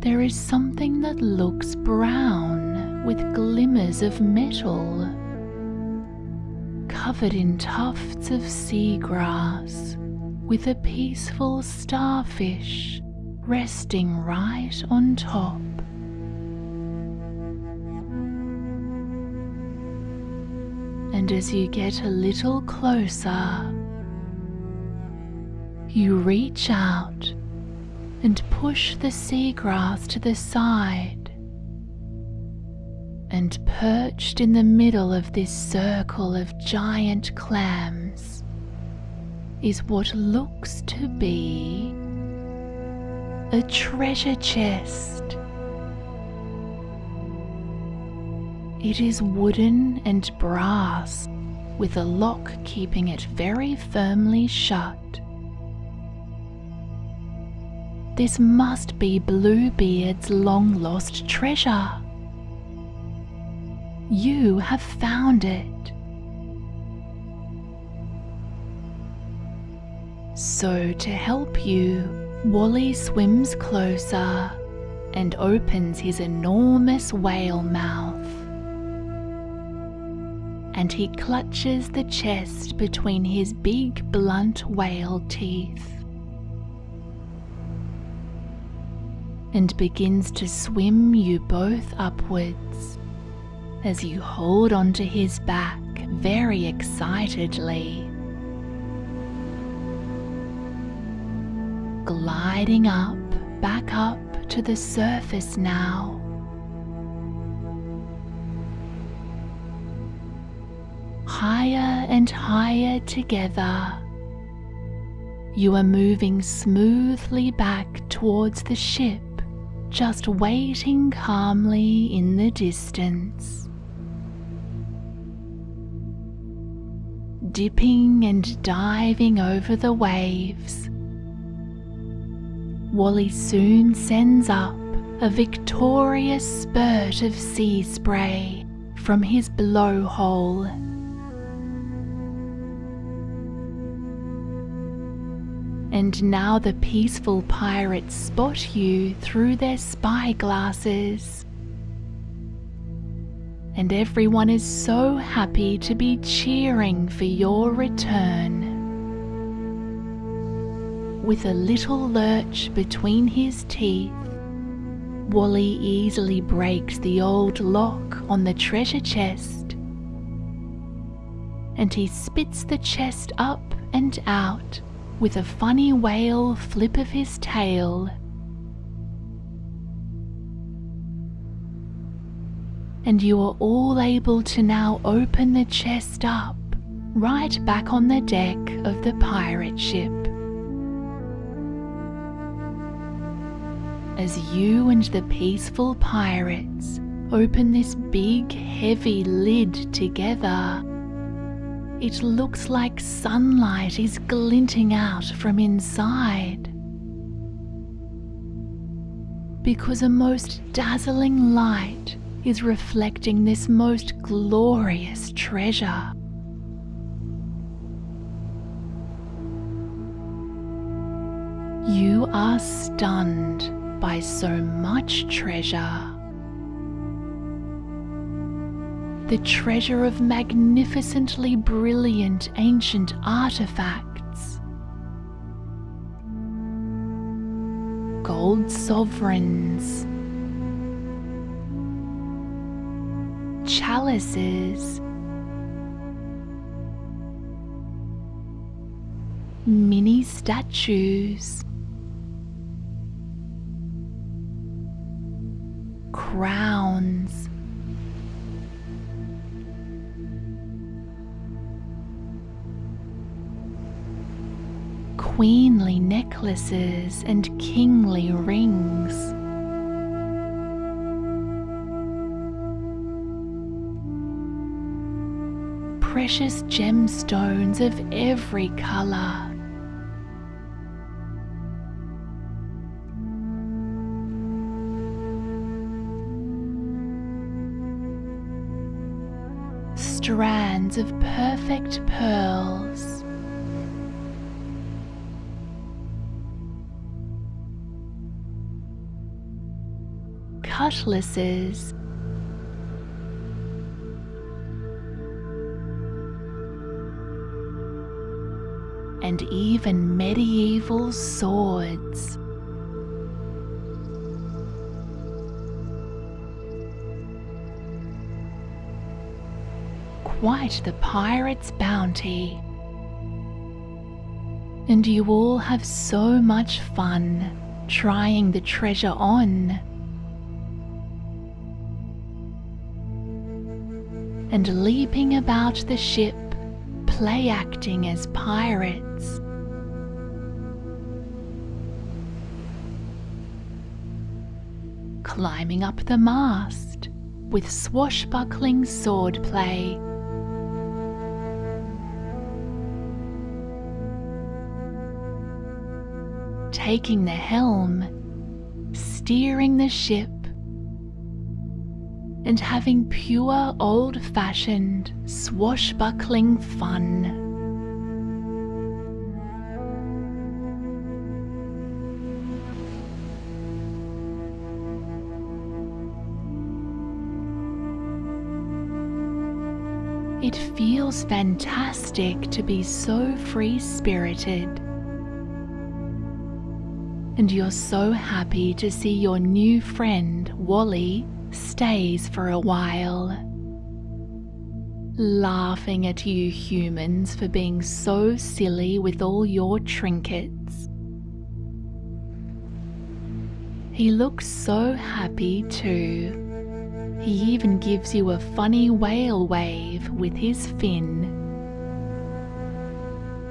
there is something that looks brown with glimmers of metal, covered in tufts of seagrass, with a peaceful starfish resting right on top. And as you get a little closer, you reach out and push the seagrass to the side and perched in the middle of this circle of giant clams is what looks to be a treasure chest. It is wooden and brass, with a lock keeping it very firmly shut. This must be Bluebeard's long lost treasure. You have found it. So, to help you, Wally swims closer and opens his enormous whale mouth. And he clutches the chest between his big blunt whale teeth. And begins to swim you both upwards as you hold onto his back very excitedly. Gliding up, back up to the surface now. Higher and higher together. You are moving smoothly back towards the ship, just waiting calmly in the distance. Dipping and diving over the waves Wally soon sends up a victorious spurt of sea spray from his blowhole. And now the peaceful pirates spot you through their spyglasses. And everyone is so happy to be cheering for your return with a little lurch between his teeth, Wally easily breaks the old lock on the treasure chest and he spits the chest up and out with a funny whale flip of his tail. And you are all able to now open the chest up right back on the deck of the pirate ship. As you and the peaceful pirates open this big heavy lid together. It looks like sunlight is glinting out from inside. Because a most dazzling light is reflecting this most glorious treasure. You are stunned by so much treasure. The treasure of magnificently brilliant ancient artifacts. Gold sovereigns. Chalices. Mini statues. Crowns. Queenly necklaces and kingly rings. Precious gemstones of every colour. Perfect pearls. Cutlasses and even medieval swords. Quite the pirate's bounty. And you all have so much fun trying the treasure on. And leaping about the ship, play acting as pirates. Climbing up the mast, with swashbuckling swordplay. Taking the helm, steering the ship, and having pure old fashioned swashbuckling fun. It feels fantastic to be so free spirited. And you're so happy to see your new friend, Wally, stays for a while. Laughing at you humans for being so silly with all your trinkets. He looks so happy too. He even gives you a funny whale wave with his fin.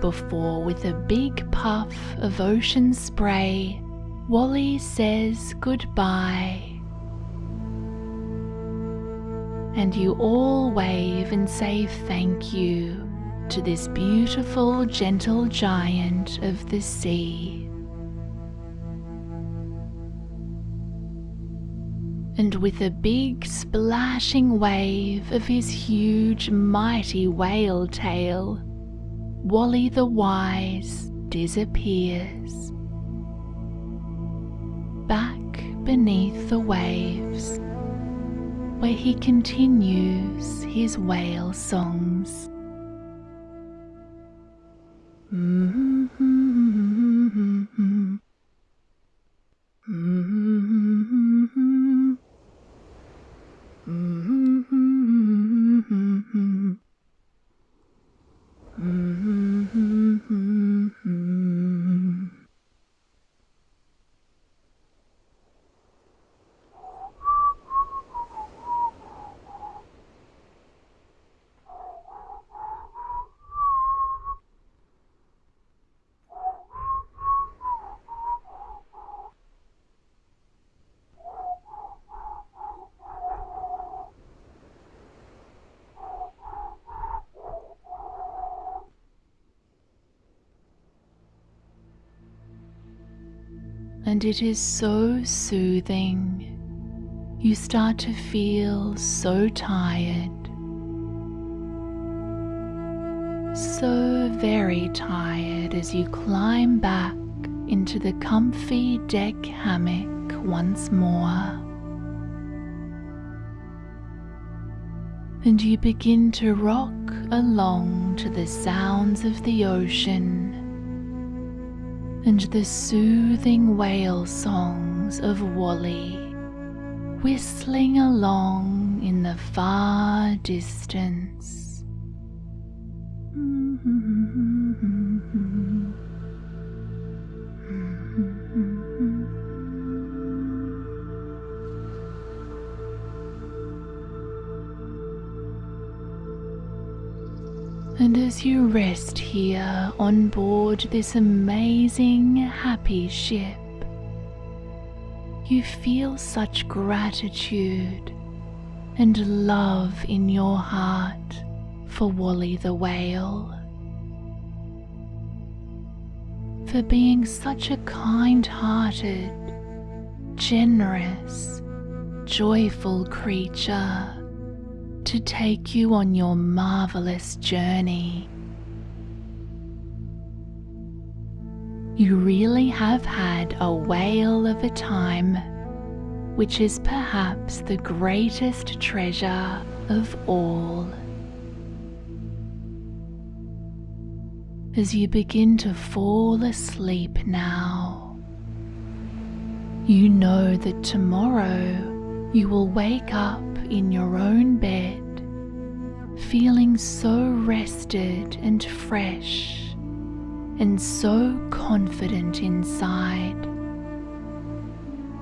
Before, with a big puff of ocean spray, Wally says goodbye. And you all wave and say thank you to this beautiful, gentle giant of the sea. and with a big splashing wave of his huge mighty whale tail, Wally the Wise disappears. Back beneath the waves, where he continues his whale songs. Mm-hmm. Mm-hmm. And it is so soothing. You start to feel so tired, so very tired as you climb back into the comfy deck hammock once more. And you begin to rock along to the sounds of the ocean and the soothing whale songs of Wally whistling along in the far distance. And as you rest here on board this amazing, happy ship, you feel such gratitude and love in your heart for Wally the whale. For being such a kind hearted, generous, joyful creature to take you on your marvelous journey. You really have had a whale of a time, which is perhaps the greatest treasure of all. As you begin to fall asleep now, you know that tomorrow you will wake up in your own bed, feeling so rested and fresh and so confident inside,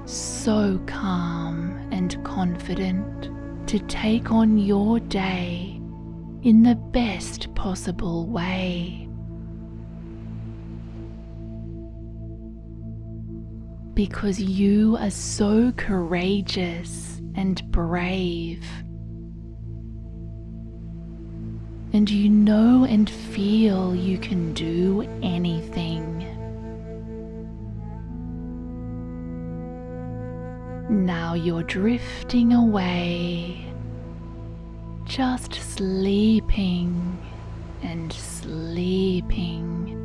so calm and confident to take on your day in the best possible way. Because you are so courageous and brave. And you know and feel you can do anything. Now you're drifting away, just sleeping and sleeping.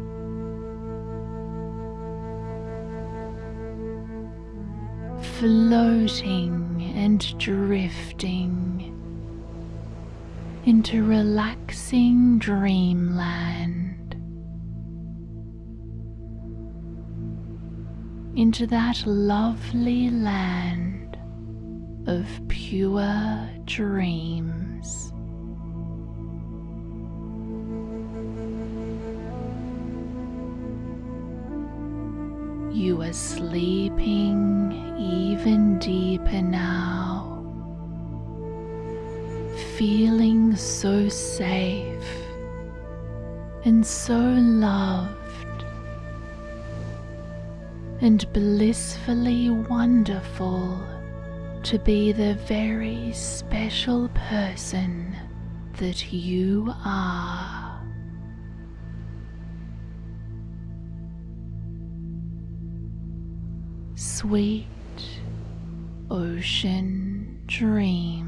Floating and drifting into relaxing dreamland. Into that lovely land of pure dreams. You are sleeping even deeper now, feeling so safe and so loved and blissfully wonderful to be the very special person that you are. Sweet ocean dreams.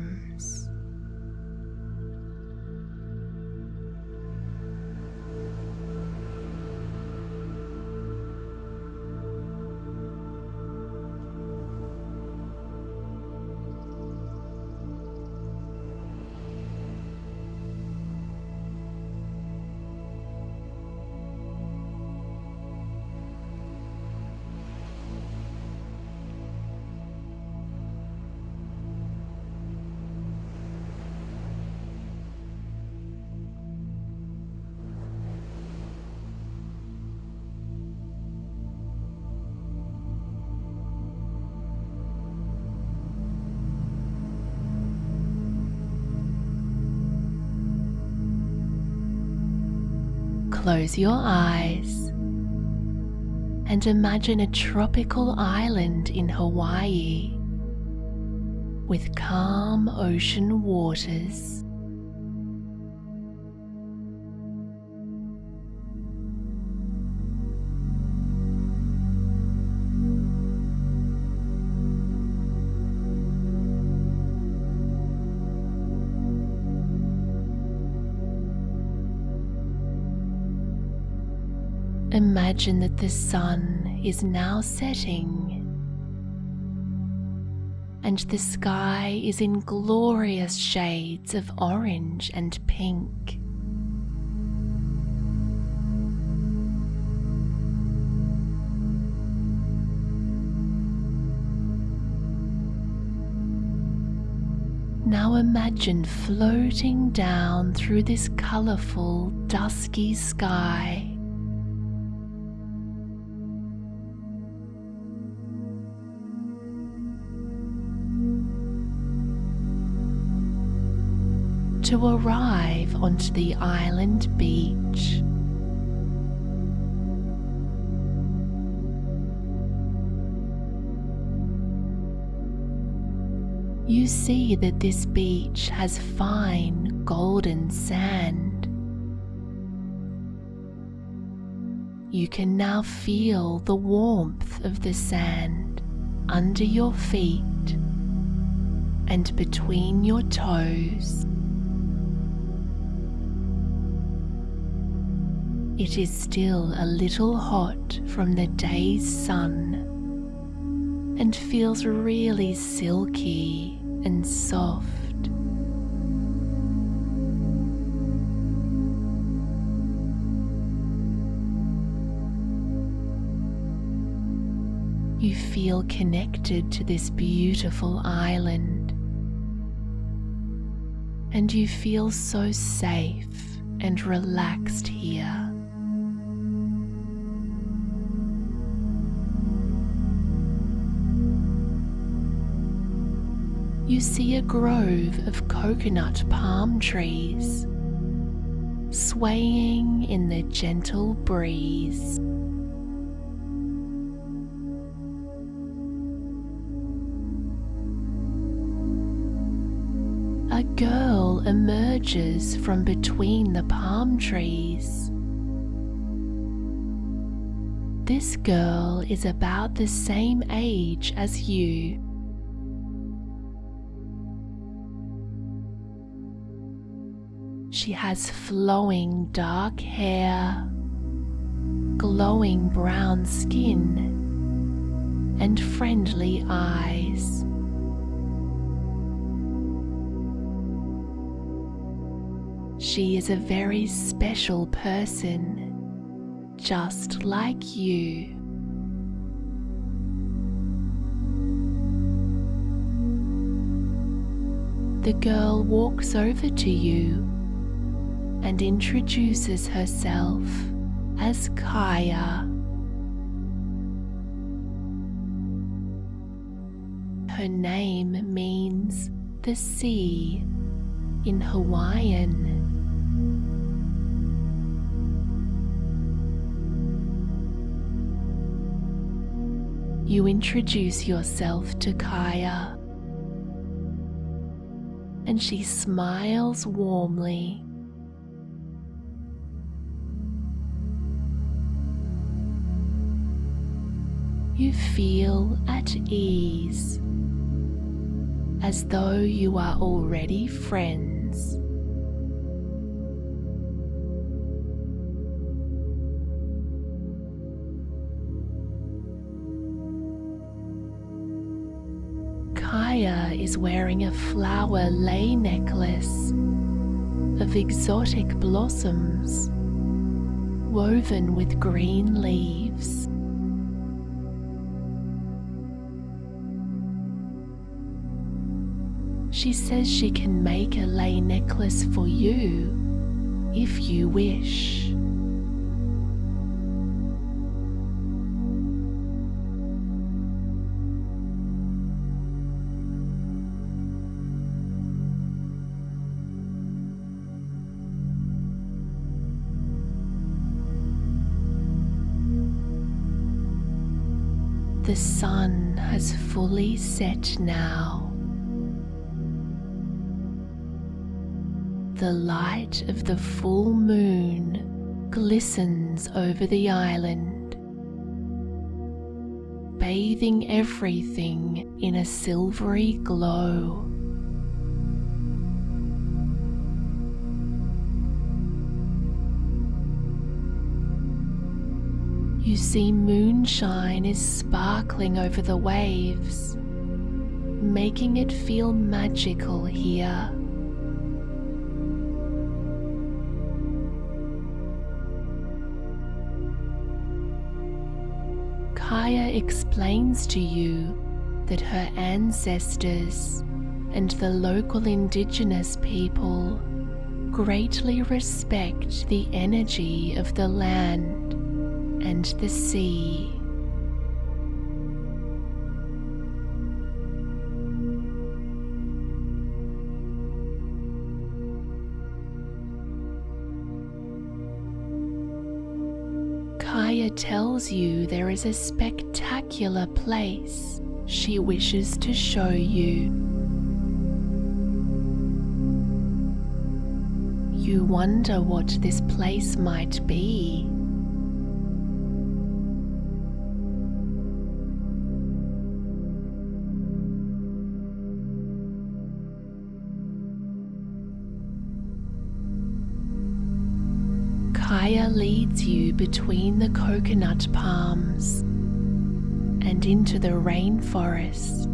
Close your eyes and imagine a tropical island in Hawaii with calm ocean waters. Imagine that the sun is now setting and the sky is in glorious shades of orange and pink. Now imagine floating down through this colourful, dusky sky. To arrive onto the island beach. You see that this beach has fine golden sand. You can now feel the warmth of the sand under your feet and between your toes. It is still a little hot from the day's sun and feels really silky and soft. You feel connected to this beautiful island and you feel so safe and relaxed here. You see a grove of coconut palm trees swaying in the gentle breeze. a girl emerges from between the palm trees. This girl is about the same age as you. She has flowing dark hair, glowing brown skin, and friendly eyes. She is a very special person, just like you. The girl walks over to you and introduces herself as Kaya. Her name means the sea in Hawaiian. You introduce yourself to Kaya, and she smiles warmly. You feel at ease as though you are already friends. Kaya is wearing a flower lei necklace of exotic blossoms woven with green leaves. She says she can make a lei necklace for you if you wish. The sun has fully set now. The light of the full moon glistens over the island, bathing everything in a silvery glow. You see moonshine is sparkling over the waves, making it feel magical here. Kaya explains to you that her ancestors and the local indigenous people greatly respect the energy of the land and the sea. Tells you there is a spectacular place she wishes to show you. You wonder what this place might be. Leads you between the coconut palms and into the rainforest.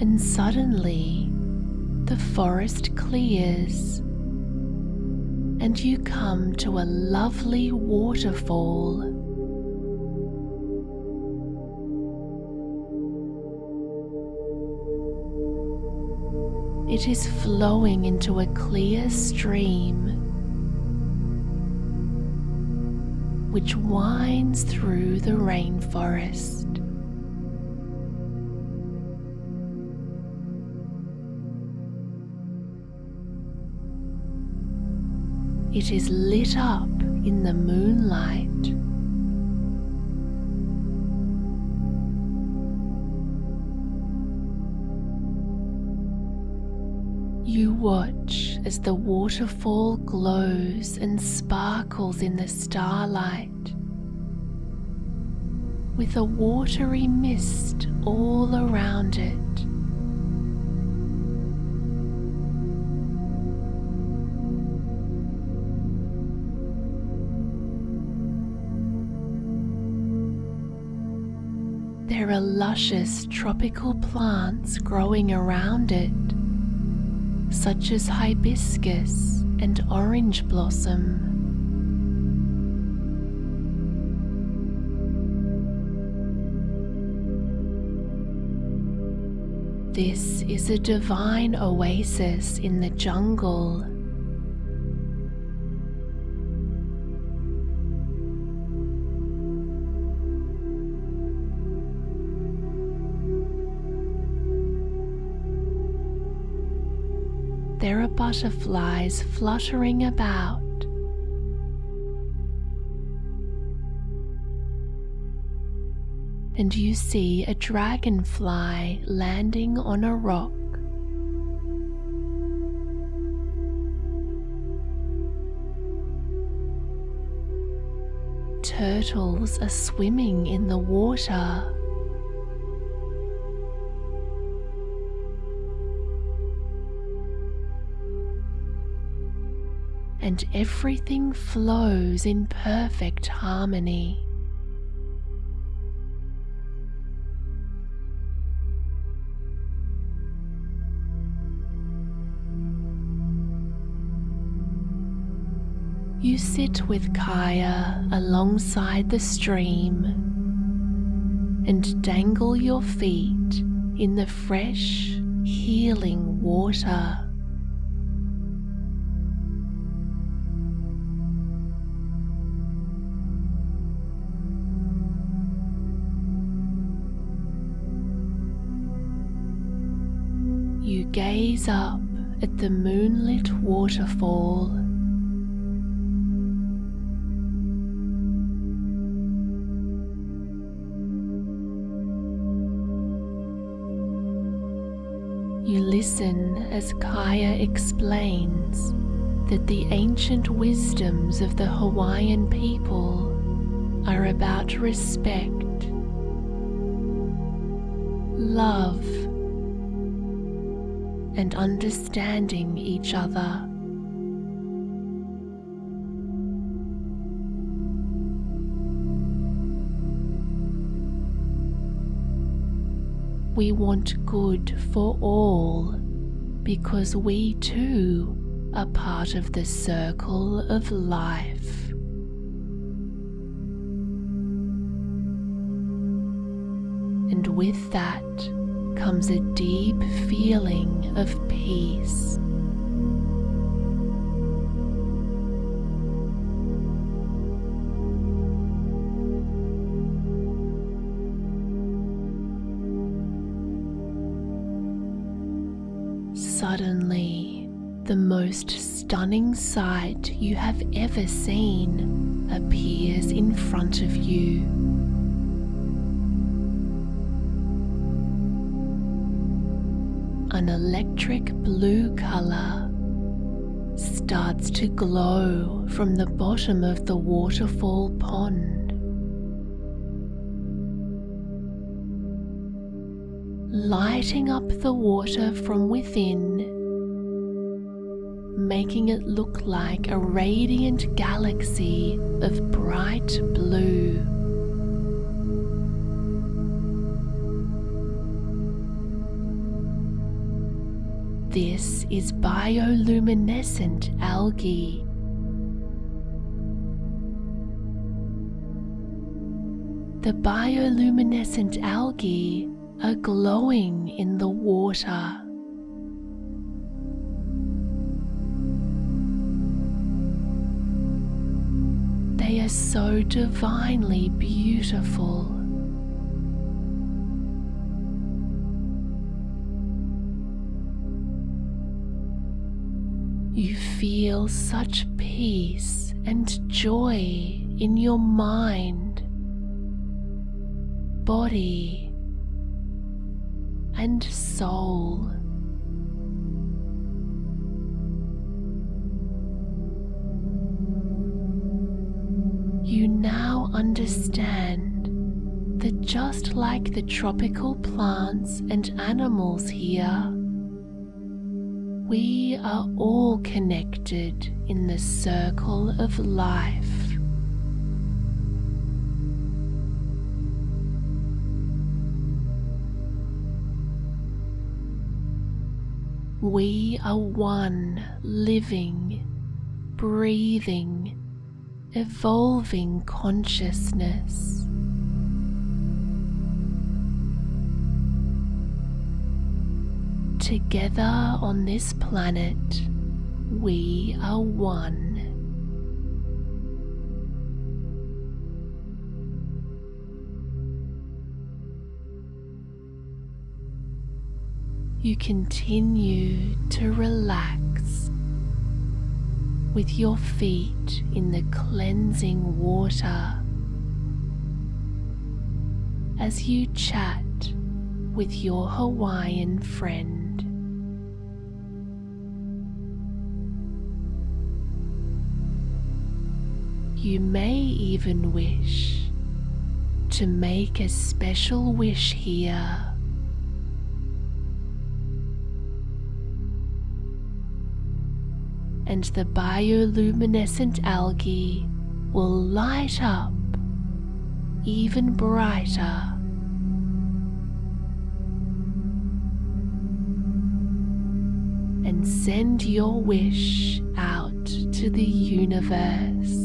And suddenly, the forest clears and you come to a lovely waterfall. It is flowing into a clear stream which winds through the rainforest. It is lit up in the moonlight. You watch as the waterfall glows and sparkles in the starlight with a watery mist all around it. Are luscious tropical plants growing around it, such as hibiscus and orange blossom. This is a divine oasis in the jungle. Butterflies fluttering about. and you see a dragonfly landing on a rock. Turtles are swimming in the water. And everything flows in perfect harmony. You sit with Kaya alongside the stream and dangle your feet in the fresh, healing water. Gaze up at the moonlit waterfall. You listen as Kaya explains that the ancient wisdoms of the Hawaiian people are about respect, love, and understanding each other. We want good for all because we too are part of the circle of life. And with that comes a deep feeling of peace. Suddenly, the most stunning sight you have ever seen appears in front of you. Electric blue color starts to glow from the bottom of the waterfall pond. lighting up the water from within, making it look like a radiant galaxy of bright blue. This is bioluminescent algae. The bioluminescent algae are glowing in the water. They are so divinely beautiful. You feel such peace and joy in your mind, body, and soul. You now understand that just like the tropical plants and animals here, we are all connected in the circle of life. We are one living, breathing, evolving consciousness. Together on this planet, we are one. You continue to relax with your feet in the cleansing water as you chat with your Hawaiian friend. You may even wish to make a special wish here. And the bioluminescent algae will light up even brighter. And send your wish out to the universe.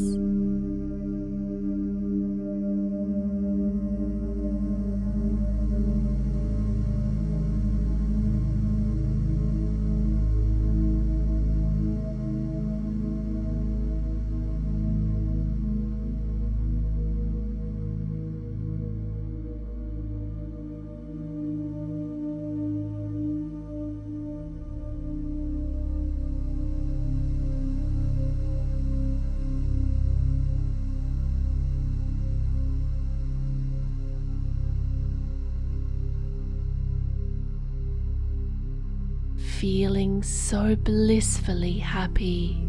So blissfully happy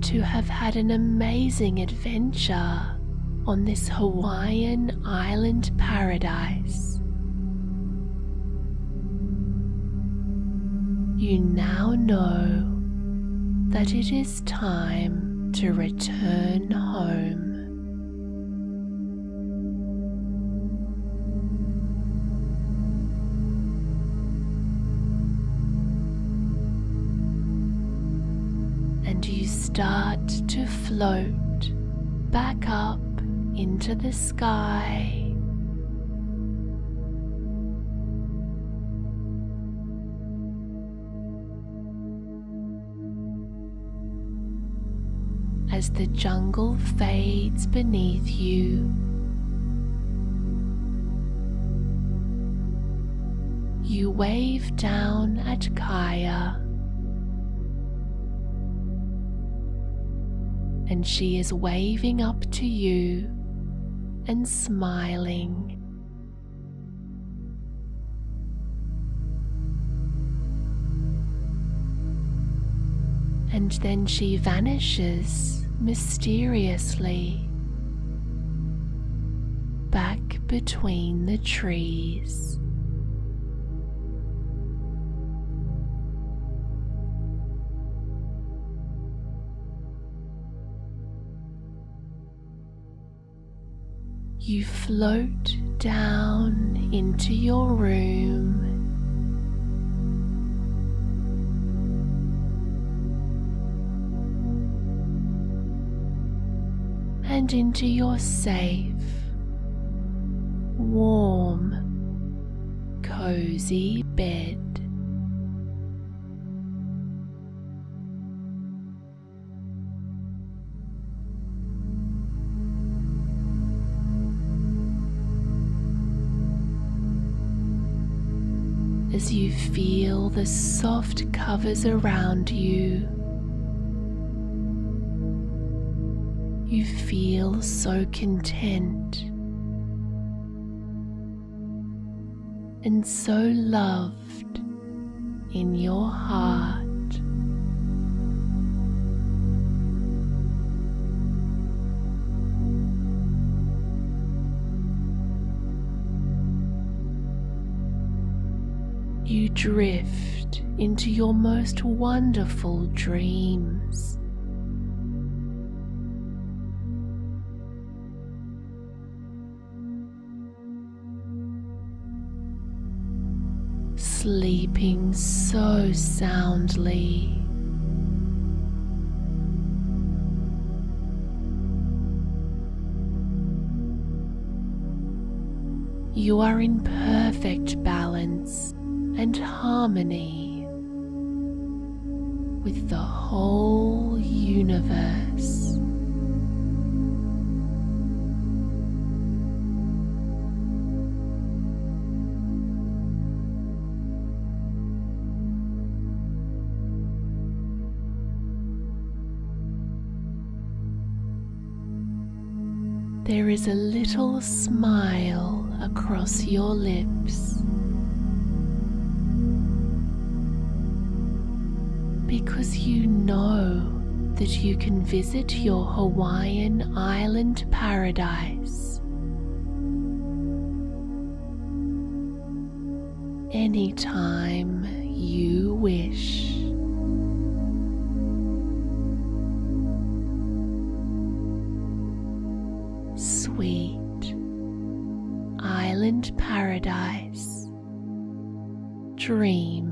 to have had an amazing adventure on this Hawaiian island paradise. You now know that it is time to return home. To float back up into the sky. As the jungle fades beneath you, you wave down at Kaya. And she is waving up to you and smiling. And then she vanishes mysteriously back between the trees. You float down into your room. And into your safe, warm, cozy bed. as you feel the soft covers around you. You feel so content and so loved in your heart. You drift into your most wonderful dreams. Sleeping so soundly. You are in perfect balance and harmony with the whole universe. There is a little smile across your lips. Because you know that you can visit your Hawaiian island paradise anytime you wish. Sweet island paradise. Dream